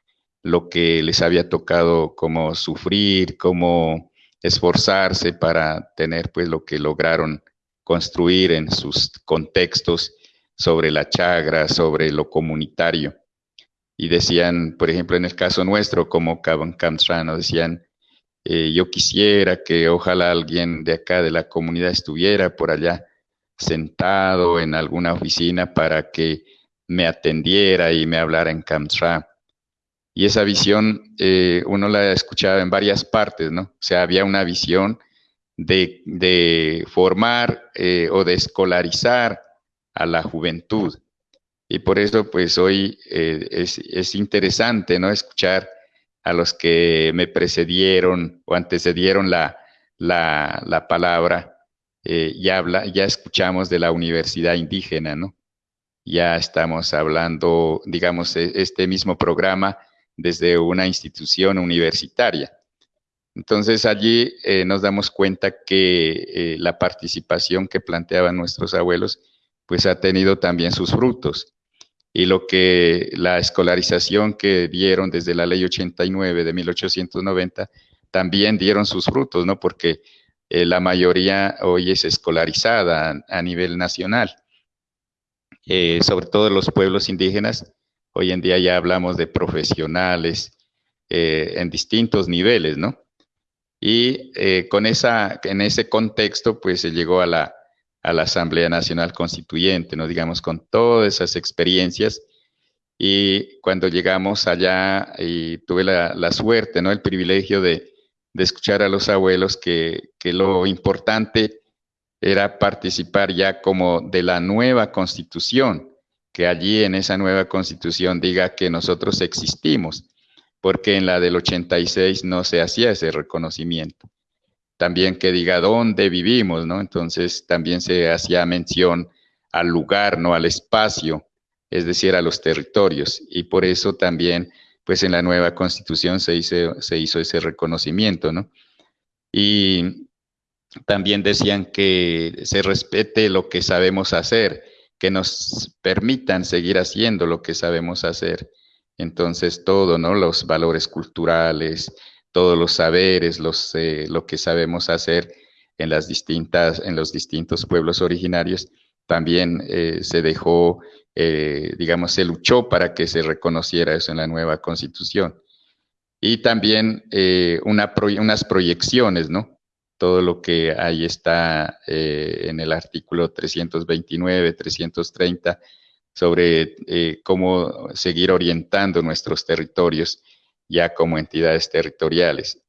lo que les había tocado como sufrir, como esforzarse para tener pues lo que lograron construir en sus contextos sobre la chagra, sobre lo comunitario. Y decían, por ejemplo, en el caso nuestro, como Camtrano, decían, eh, yo quisiera que ojalá alguien de acá de la comunidad estuviera por allá sentado en alguna oficina para que me atendiera y me hablara en Kamsra. Y esa visión eh, uno la escuchaba en varias partes, ¿no? O sea, había una visión de, formar eh, o de escolarizar a la juventud. Y por eso, pues hoy eh, es, interesante, ¿no? Escuchar a los que me precedieron o antecedieron la, la, palabra. ya, habla, ya escuchamos de la universidad indígena, ¿no? Ya estamos hablando, digamos, e, este mismo programa desde una institución universitaria. Entonces allí eh, nos damos cuenta que eh, la participación que planteaban nuestros abuelos pues ha tenido también sus frutos. Y lo que la escolarización que dieron desde la ley 89 de 1890 también dieron sus frutos, ¿no? Porque eh, la mayoría hoy es escolarizada a, nivel nacional. sobre todo los pueblos indígenas Hoy en día ya hablamos de profesionales eh, en distintos niveles, ¿no? Y eh, con esa, en ese contexto, pues se llegó a la, a la Asamblea Nacional Constituyente, ¿no? Digamos, con todas esas experiencias. Y cuando llegamos allá, y tuve la, la suerte, ¿no? El privilegio de, de escuchar a los abuelos que, que, lo importante era participar ya como de la nueva constitución, que allí en esa nueva constitución diga que nosotros existimos, porque en la del 86 no se hacía ese reconocimiento. También que diga dónde vivimos, ¿no? Entonces también se hacía mención al lugar, no al espacio, es decir, a los territorios. Y por eso también, pues en la nueva constitución se hizo, se hizo ese reconocimiento, ¿no? Y también decían que se respete lo que sabemos hacer que nos permitan seguir haciendo lo que sabemos hacer. Entonces, todo, ¿no? Los valores culturales, todos los saberes, los, eh, lo que sabemos hacer en las distintas, en los distintos pueblos originarios, también eh, se dejó, eh, digamos, se luchó para que se reconociera eso en la nueva constitución. Y también una unas proyecciones, ¿no? todo lo que ahí está eh, en el artículo 329, 330, sobre eh, cómo seguir orientando nuestros territorios ya como entidades territoriales.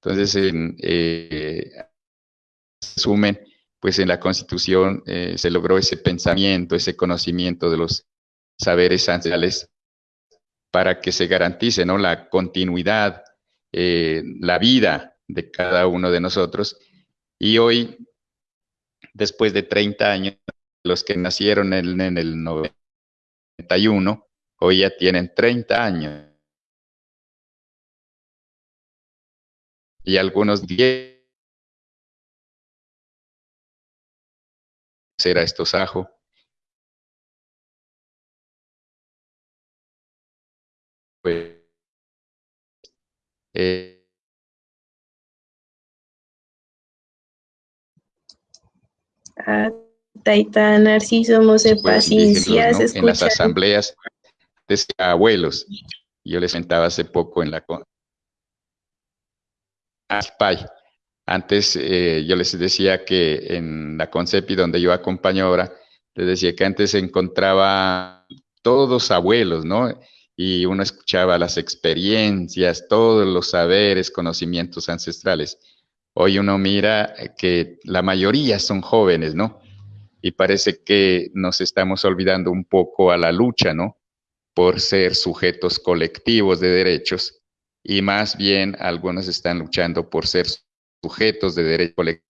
Entonces, en eh, resumen, pues en la Constitución se logró ese pensamiento, ese conocimiento de los saberes ancestrales para que se garantice ¿no? la continuidad, la vida de cada uno de nosotros. Y hoy, después de 30 años, los que nacieron en, en el 91, hoy ya tienen 30 años. Y algunos 10 será estos ajo. Pues, eh, Taita Narciso Mose Paciencias, en las asambleas de abuelos. Yo les sentaba hace poco en la Aspay. Antes eh, yo les decía que en la Concepi donde yo acompaño ahora, les decía que antes se encontraba todos abuelos, ¿no? Y uno escuchaba las experiencias, todos los saberes, conocimientos ancestrales. Hoy uno mira que la mayoría son jóvenes, ¿no? Y parece que nos estamos olvidando un poco a la lucha, ¿no? Por ser sujetos colectivos de derechos y más bien algunos están luchando por ser sujetos de derecho colectivo,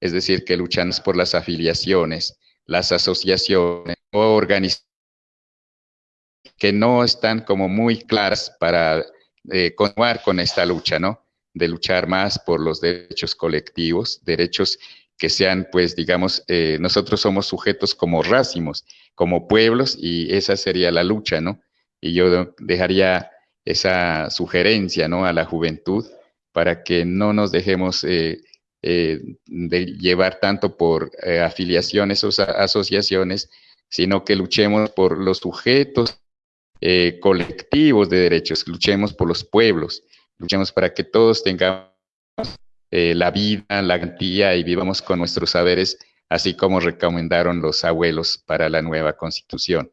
es decir, que luchan por las afiliaciones, las asociaciones o organizaciones que no están como muy claras para eh, continuar con esta lucha, ¿no? De luchar más por los derechos colectivos, derechos que sean, pues, digamos, eh, nosotros somos sujetos como racimos, como pueblos, y esa sería la lucha, ¿no? Y yo dejaría esa sugerencia, ¿no? A la juventud para que no nos dejemos eh, eh, de llevar tanto por eh, afiliaciones o asociaciones, sino que luchemos por los sujetos colectivos de derechos, luchemos por los pueblos, luchemos para que todos tengamos la vida, la garantía y vivamos con nuestros saberes, así como recomendaron los abuelos para la nueva constitución.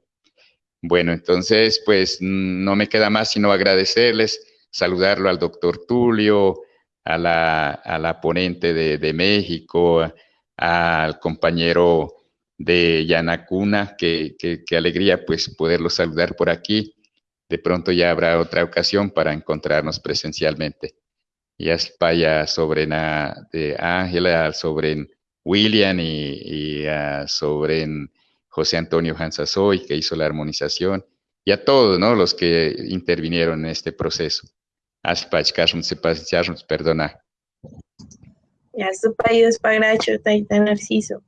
Bueno, entonces, pues no me queda más sino agradecerles saludarlo al doctor Tulio, a la, a la ponente de, de México, al compañero de Yanacuna, que, que, alegría pues poderlo saludar por aquí. De pronto ya habrá otra ocasión para encontrarnos presencialmente. Ya es para sobre de Ángela, sobre William y, y sobre José Antonio Hansasoy, que hizo la armonización, y a todos ¿no? los que intervinieron en este proceso. Perdona. Taita narciso.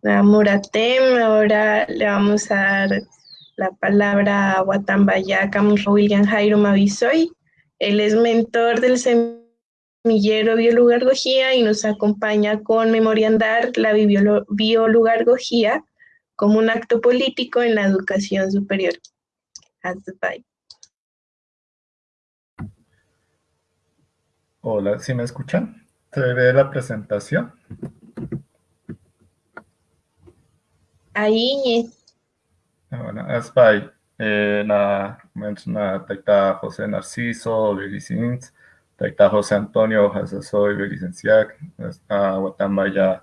La Muratem, ahora le vamos a dar la palabra a Guatambaya William Jairo Mavisoy. Él es mentor del semillero biolugargogía y nos acompaña con Memoria Andar la biolugargogía como un acto político en la educación superior. Hasta Hola, ¿sí me escuchan? ¿Se ve la presentación? Ahí. Ah, bueno, Aspay, eh, na menciona taita José Narciso, Belicins, taita José Antonio, Hasasoy, Belicenciac, a Guatambaya,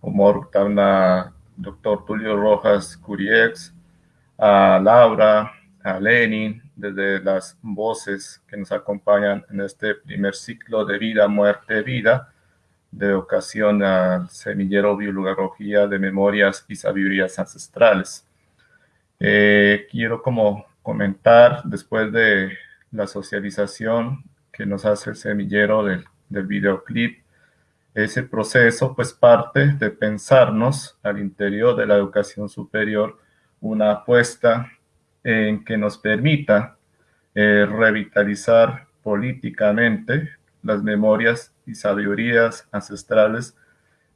Humor, Tabna, doctor Tulio Rojas, Curiex, a Laura, a Lenin, desde las voces que nos acompañan en este primer ciclo de vida, muerte, vida, de ocasión al semillero biología de memorias y sabidurías ancestrales. Eh, quiero como comentar, después de la socialización que nos hace el semillero del, del videoclip, ese proceso pues parte de pensarnos al interior de la educación superior una apuesta en que nos permita eh, revitalizar políticamente las memorias y sabidurías ancestrales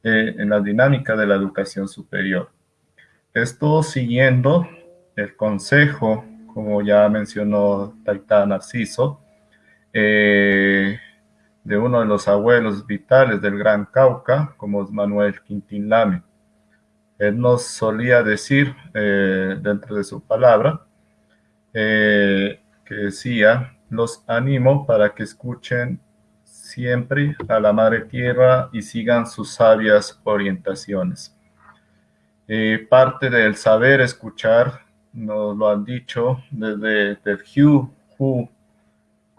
eh, en la dinámica de la educación superior. Esto siguiendo el consejo, como ya mencionó Taita Narciso, eh, de uno de los abuelos vitales del Gran Cauca, como es Manuel Quintín Lame. Él nos solía decir, dentro de su palabra, eh, que decía, los animo para que escuchen siempre a la Madre Tierra y sigan sus sabias orientaciones. Eh, parte del saber escuchar, nos lo han dicho desde Hugh,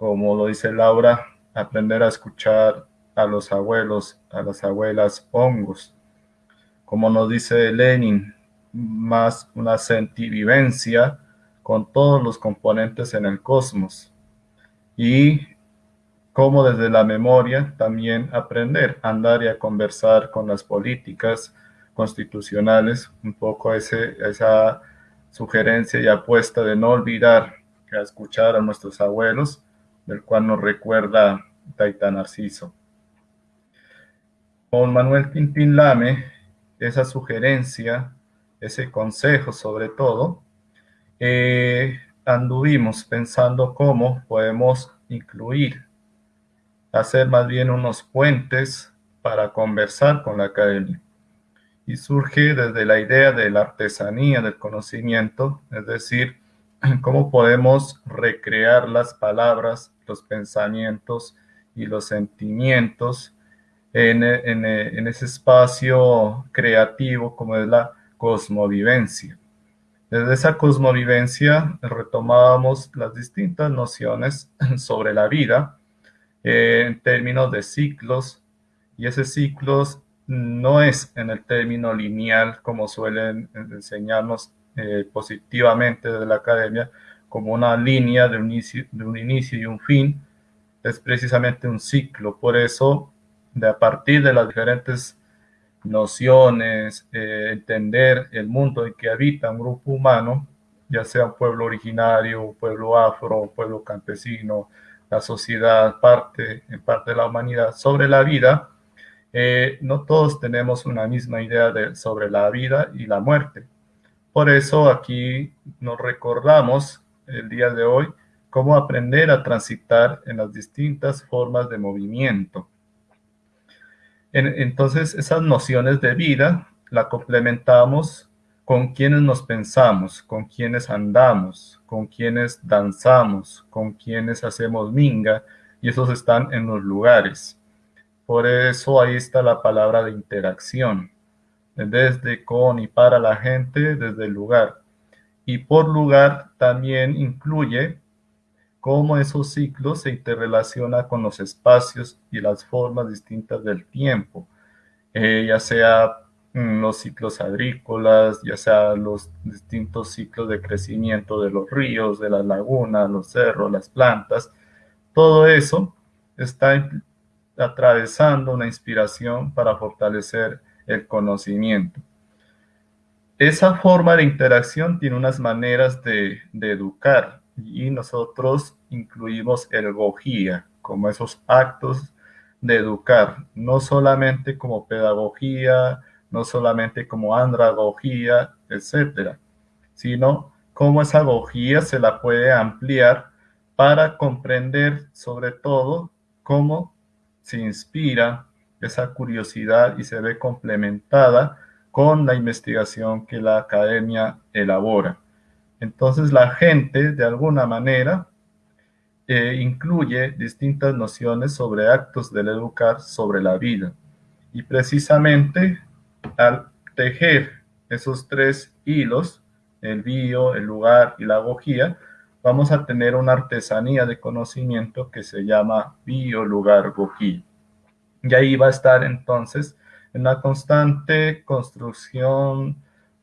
como lo dice Laura, aprender a escuchar a los abuelos, a las abuelas hongos. Como nos dice Lenin, más una sentivivencia con todos los componentes en el cosmos y cómo desde la memoria también aprender a andar y a conversar con las políticas constitucionales, un poco ese, esa sugerencia y apuesta de no olvidar a escuchar a nuestros abuelos, del cual nos recuerda Taita Narciso. Con Manuel Quintín Lame, esa sugerencia, ese consejo sobre todo, eh, anduvimos pensando cómo podemos incluir hacer más bien unos puentes para conversar con la academia. Y surge desde la idea de la artesanía del conocimiento, es decir, cómo podemos recrear las palabras, los pensamientos y los sentimientos en, en ese espacio creativo como es la cosmovivencia. Desde esa cosmovivencia retomábamos las distintas nociones sobre la vida eh, en términos de ciclos, y ese ciclos no es en el término lineal como suelen enseñarnos eh, positivamente desde la academia, como una línea de un, inicio, de un inicio y un fin, es precisamente un ciclo. Por eso, de a partir de las diferentes nociones, eh, entender el mundo en que habita un grupo humano, ya sea un pueblo originario, un pueblo afro, un pueblo campesino, la sociedad, parte, en parte de la humanidad, sobre la vida, eh, no todos tenemos una misma idea de, sobre la vida y la muerte. Por eso aquí nos recordamos el día de hoy cómo aprender a transitar en las distintas formas de movimiento entonces, esas nociones de vida la complementamos con quienes nos pensamos, con quienes andamos, con quienes danzamos, con quienes hacemos minga, y esos están en los lugares. Por eso ahí está la palabra de interacción, desde, con y para la gente, desde el lugar. Y por lugar también incluye cómo esos ciclos se interrelacionan con los espacios y las formas distintas del tiempo, eh, ya sea mm, los ciclos agrícolas, ya sea los distintos ciclos de crecimiento de los ríos, de las lagunas, los cerros, las plantas, todo eso está atravesando una inspiración para fortalecer el conocimiento. Esa forma de interacción tiene unas maneras de, educar, y nosotros incluimos el gojía como esos actos de educar, no solamente como pedagogía, no solamente como andragogía, etcétera, sino cómo esa gojía se la puede ampliar para comprender sobre todo cómo se inspira esa curiosidad y se ve complementada con la investigación que la academia elabora. Entonces la gente, de alguna manera, eh, incluye distintas nociones sobre actos del educar sobre la vida. Y precisamente al tejer esos tres hilos, el bio, el lugar y la agogía, vamos a tener una artesanía de conocimiento que se llama bio, lugar, gogía. Y ahí va a estar entonces en una constante construcción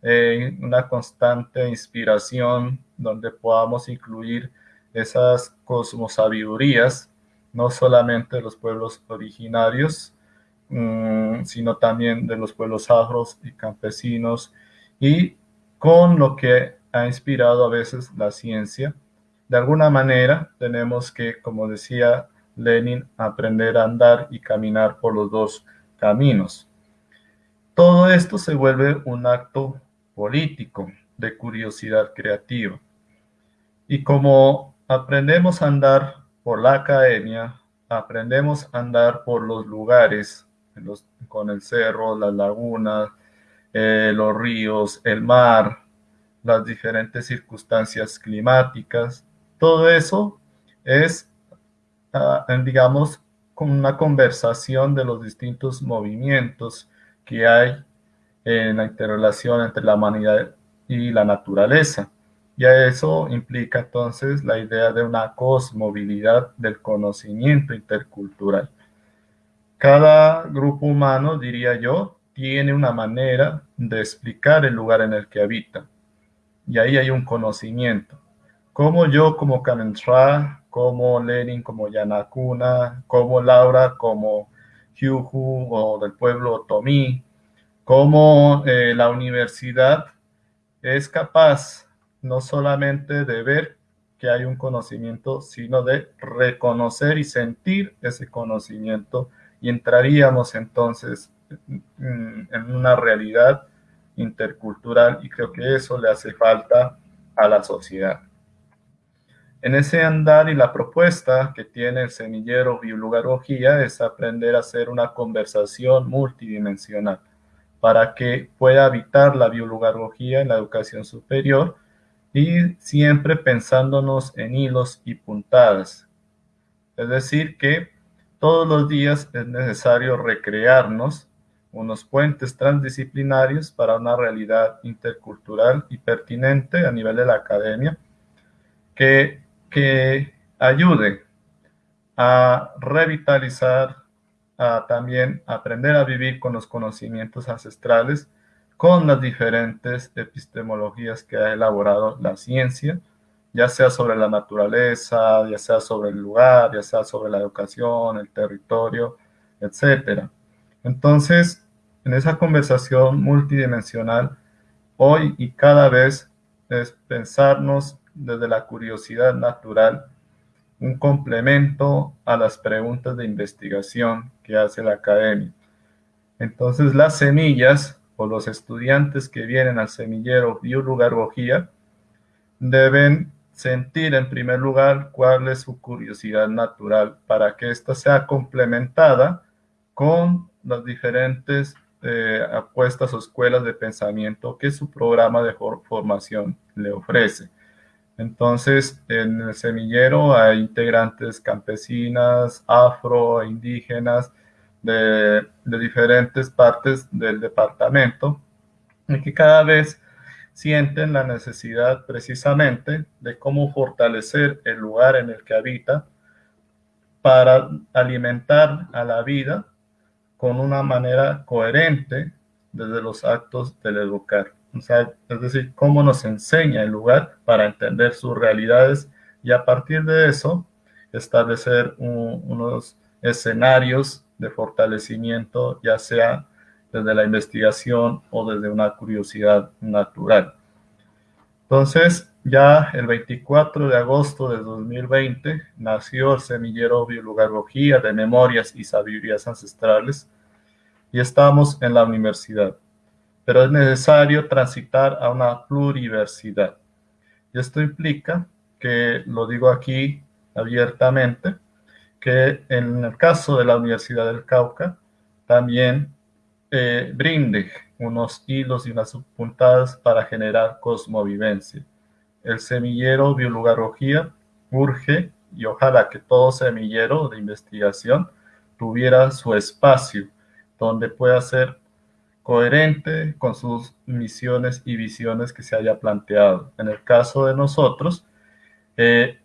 eh, una constante inspiración donde podamos incluir esas cosmosabidurías, no solamente de los pueblos originarios, mm, sino también de los pueblos afros y campesinos, y con lo que ha inspirado a veces la ciencia. De alguna manera tenemos que, como decía Lenin, aprender a andar y caminar por los dos caminos. Todo esto se vuelve un acto político, de curiosidad creativa. Y como aprendemos a andar por la academia, aprendemos a andar por los lugares, con el cerro, las lagunas, eh, los ríos, el mar, las diferentes circunstancias climáticas, todo eso es, ah, digamos, como una conversación de los distintos movimientos hay en la interrelación entre la humanidad y la naturaleza. Y eso implica entonces la idea de una cosmovilidad del conocimiento intercultural. Cada grupo humano, diría yo, tiene una manera de explicar el lugar en el que habita. Y ahí hay un conocimiento. Como yo, como Kamentra, como Lenin, como Yanakuna, como Laura, como Hyuhu o del pueblo Tomí, cómo eh, la universidad es capaz no solamente de ver que hay un conocimiento, sino de reconocer y sentir ese conocimiento y entraríamos entonces en una realidad intercultural y creo que eso le hace falta a la sociedad. En ese andar y la propuesta que tiene el semillero biolugología es aprender a hacer una conversación multidimensional para que pueda habitar la biología en la educación superior y siempre pensándonos en hilos y puntadas. Es decir, que todos los días es necesario recrearnos unos puentes transdisciplinarios para una realidad intercultural y pertinente a nivel de la academia que, que ayude a revitalizar, a también aprender a vivir con los conocimientos ancestrales, con las diferentes epistemologías que ha elaborado la ciencia, ya sea sobre la naturaleza, ya sea sobre el lugar, ya sea sobre la educación, el territorio, etcétera. Entonces, en esa conversación multidimensional, hoy y cada vez es pensarnos desde la curiosidad natural, un complemento a las preguntas de investigación que hace la academia. Entonces, las semillas o los estudiantes que vienen al semillero biología deben sentir en primer lugar cuál es su curiosidad natural para que ésta sea complementada con las diferentes eh, apuestas o escuelas de pensamiento que su programa de formación le ofrece. Entonces, en el semillero hay integrantes campesinas, afro, indígenas, de, diferentes partes del departamento, y que cada vez sienten la necesidad precisamente de cómo fortalecer el lugar en el que habita para alimentar a la vida con una manera coherente desde los actos del educar. Es decir, cómo nos enseña el lugar para entender sus realidades y a partir de eso establecer unos escenarios de fortalecimiento, ya sea desde la investigación o desde una curiosidad natural. Entonces, ya el 24 de agosto de 2020 nació el semillero Biología de Memorias y Sabidurías Ancestrales y estamos en la universidad. Pero es necesario transitar a una pluriversidad. Y esto implica que, lo digo aquí abiertamente, que en el caso de la Universidad del Cauca, también eh, brinde unos hilos y unas puntadas para generar cosmovivencia. El semillero biología urge y ojalá que todo semillero de investigación tuviera su espacio donde pueda ser coherente con sus misiones y visiones que se haya planteado. En el caso de nosotros, eh,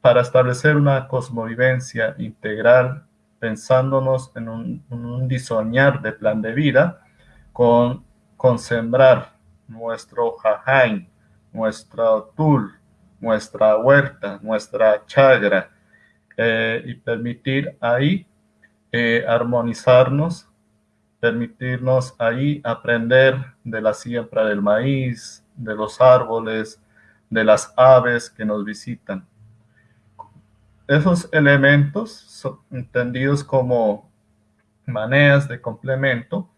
para establecer una cosmovivencia integral pensándonos en un, diseñar de plan de vida con, con sembrar nuestro jajain, nuestro tul, nuestra huerta, nuestra chagra eh, y permitir ahí eh, armonizarnos, permitirnos ahí aprender de la siembra del maíz, de los árboles, de las aves que nos visitan esos elementos son entendidos como maneras de complemento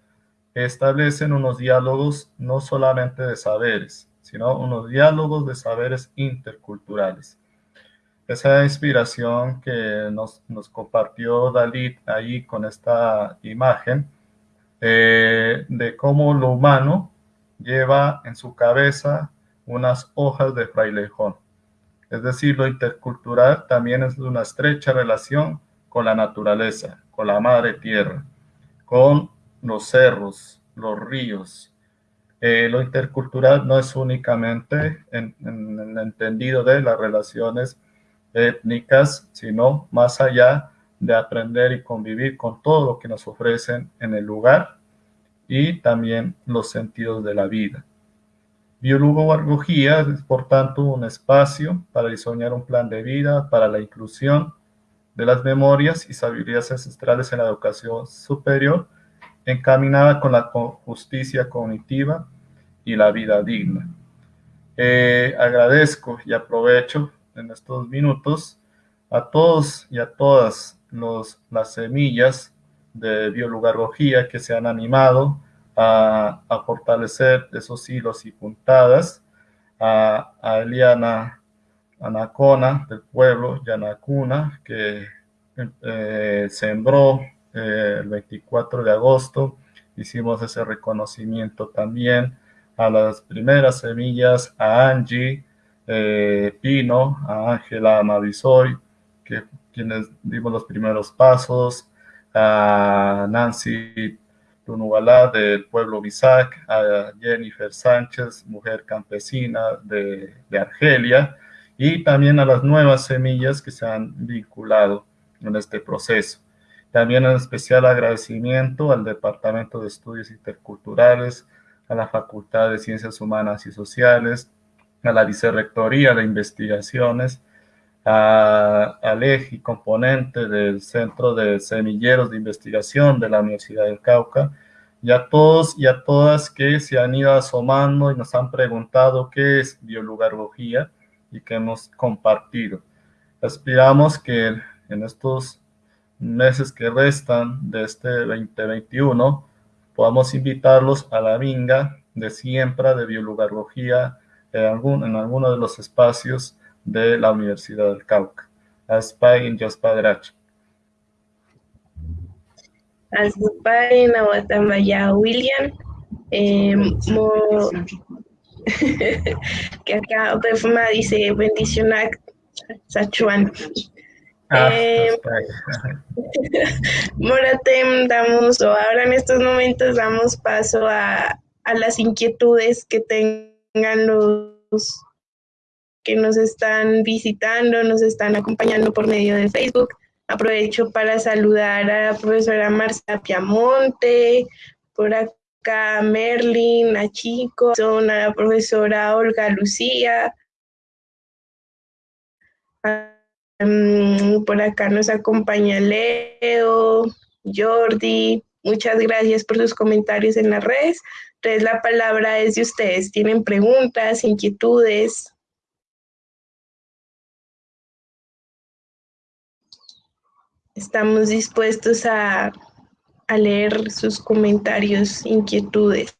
establecen unos diálogos no solamente de saberes, sino unos diálogos de saberes interculturales. Esa inspiración que nos, compartió Dalit ahí con esta imagen eh, de cómo lo humano lleva en su cabeza unas hojas de frailejón es decir, lo intercultural también es una estrecha relación con la naturaleza, con la madre tierra, con los cerros, los ríos. Eh, lo intercultural no es únicamente en, el entendido de las relaciones étnicas, sino más allá de aprender y convivir con todo lo que nos ofrecen en el lugar y también los sentidos de la vida. Biología es, por tanto, un espacio para diseñar un plan de vida para la inclusión de las memorias y sabidurías ancestrales en la educación superior, encaminada con la justicia cognitiva y la vida digna. Eh, agradezco y aprovecho en estos minutos a todos y a todas los, las semillas de biología que se han animado a, fortalecer esos hilos y puntadas, a, Eliana Anacona, del pueblo Yanacuna, que eh, sembró eh, el 24 de agosto. Hicimos ese reconocimiento también a las primeras semillas, a Angie eh, Pino, a Ángela Mavisoy, que quienes dimos los primeros pasos, a Nancy Tunubalá del pueblo Bisac, a Jennifer Sánchez, mujer campesina de, de Argelia, y también a las nuevas semillas que se han vinculado en este proceso. También un especial agradecimiento al Departamento de Estudios Interculturales, a la Facultad de Ciencias Humanas y Sociales, a la Vicerrectoría de Investigaciones, al eje componente del Centro de Semilleros de Investigación de la Universidad del Cauca, y a todos y a todas que se han ido asomando y nos han preguntado qué es biolugarología y que hemos compartido. Aspiramos que en estos meses que restan de este 2021 podamos invitarlos a la vinga de siembra de biolugarología en, algún, en alguno de los espacios de la Universidad del Cauca. Aspain Yospadrach. Aspain Aguatamaya William. Eh, que acá Perfuma dice bendición a Sachuan. Ah, eh, Moratem, damos, o ahora en estos momentos damos paso a, a las inquietudes que tengan los que nos están visitando, nos están acompañando por medio de Facebook. Aprovecho para saludar a la profesora Marcia Piamonte, por acá a Merlin, a Chico, a la profesora Olga Lucía. Mm, por acá nos acompaña Leo, Jordi. Muchas gracias por sus comentarios en las redes. Entonces la palabra es de ustedes. ¿Tienen preguntas, inquietudes? Estamos dispuestos a, a leer sus comentarios, inquietudes.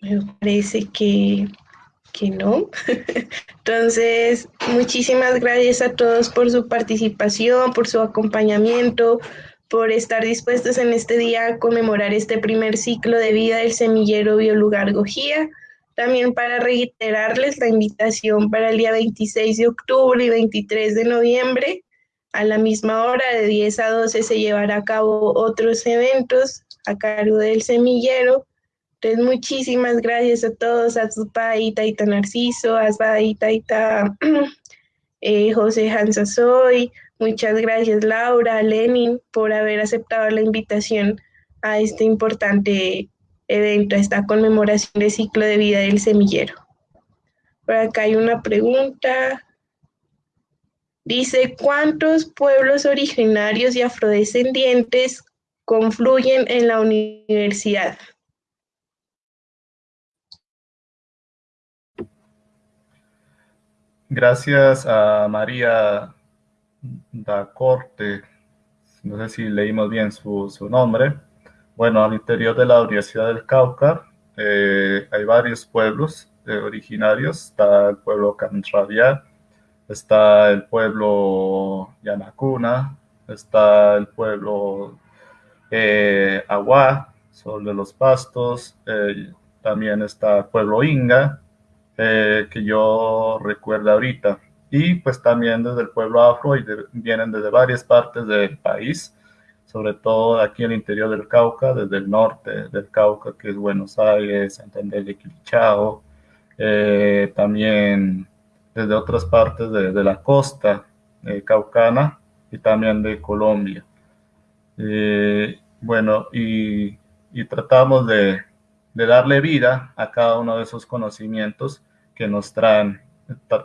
Me parece que, que no. Entonces, muchísimas gracias a todos por su participación, por su acompañamiento, por estar dispuestos en este día a conmemorar este primer ciclo de vida del semillero Biolugar Gojía. También para reiterarles la invitación para el día 26 de octubre y 23 de noviembre. A la misma hora, de 10 a 12, se llevará a cabo otros eventos a cargo del semillero entonces, muchísimas gracias a todos, a y Taita Narciso, a y Taita eh, José Hansasoy, muchas gracias Laura, Lenin, por haber aceptado la invitación a este importante evento, a esta conmemoración del ciclo de vida del semillero. Por acá hay una pregunta. Dice, ¿cuántos pueblos originarios y afrodescendientes confluyen en la universidad? Gracias a María da Corte, no sé si leímos bien su, nombre. Bueno, al interior de la Universidad del Cauca eh, hay varios pueblos eh, originarios. Está el pueblo Canrabia, está el pueblo Yanacuna, está el pueblo eh, Agua, Sol de los Pastos, también está el pueblo Inga, eh, que yo recuerdo ahorita. Y pues también desde el pueblo afro y vienen desde varias partes del país, sobre todo aquí en el interior del Cauca, desde el norte del Cauca, que es Buenos Aires, Santander de Quilichao, eh, también desde otras partes de, la costa eh, caucana y también de Colombia. bueno, y, y tratamos de, de darle vida a cada uno de esos conocimientos que nos traen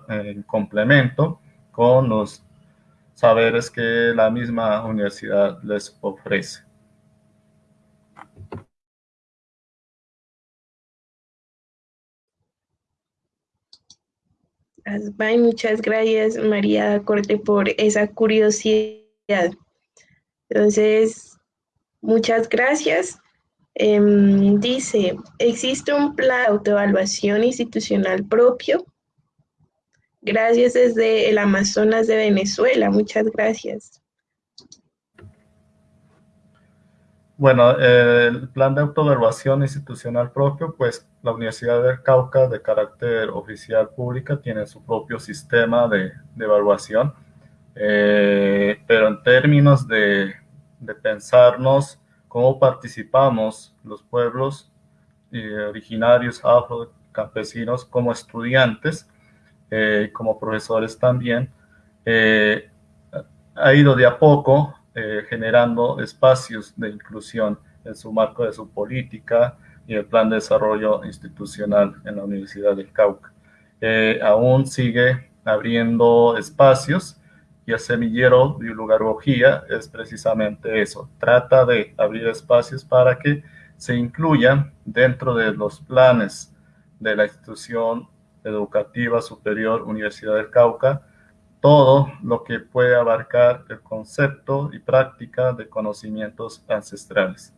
en complemento con los saberes que la misma universidad les ofrece. Muchas gracias María Corte por esa curiosidad. Entonces, muchas gracias. Em, dice, ¿existe un plan de autoevaluación institucional propio? Gracias desde el Amazonas de Venezuela. Muchas gracias. Bueno, el plan de autoevaluación institucional propio, pues la Universidad del Cauca de carácter oficial pública tiene su propio sistema de, evaluación, eh, pero en términos de, pensarnos cómo participamos los pueblos eh, originarios afro campesinos como estudiantes, eh, como profesores también, ha ido de a poco eh, generando espacios de inclusión en su marco de su política y el plan de desarrollo institucional en la Universidad del Cauca. Eh, aún sigue abriendo espacios y el semillero biolugarología es precisamente eso, trata de abrir espacios para que se incluyan dentro de los planes de la institución educativa superior Universidad del Cauca todo lo que puede abarcar el concepto y práctica de conocimientos ancestrales.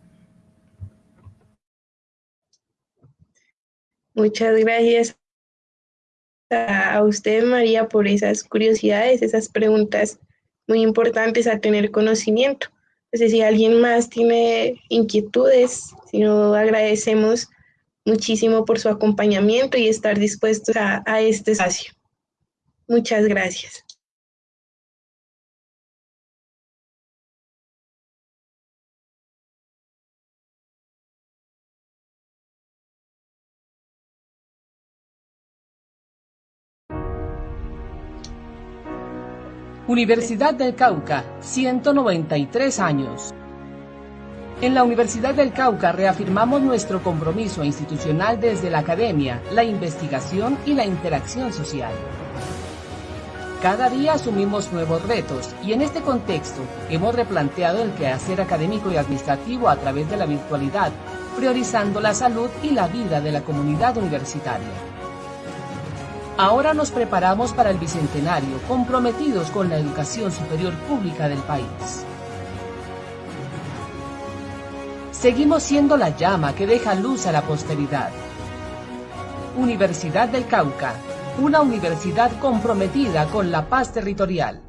Muchas gracias a usted, María, por esas curiosidades, esas preguntas muy importantes a tener conocimiento. Entonces, si alguien más tiene inquietudes, si no, agradecemos muchísimo por su acompañamiento y estar dispuestos a, este espacio. Muchas gracias. Universidad del Cauca, 193 años. En la Universidad del Cauca reafirmamos nuestro compromiso institucional desde la academia, la investigación y la interacción social. Cada día asumimos nuevos retos y en este contexto hemos replanteado el quehacer académico y administrativo a través de la virtualidad, priorizando la salud y la vida de la comunidad universitaria. Ahora nos preparamos para el Bicentenario, comprometidos con la educación superior pública del país. Seguimos siendo la llama que deja luz a la posteridad. Universidad del Cauca, una universidad comprometida con la paz territorial.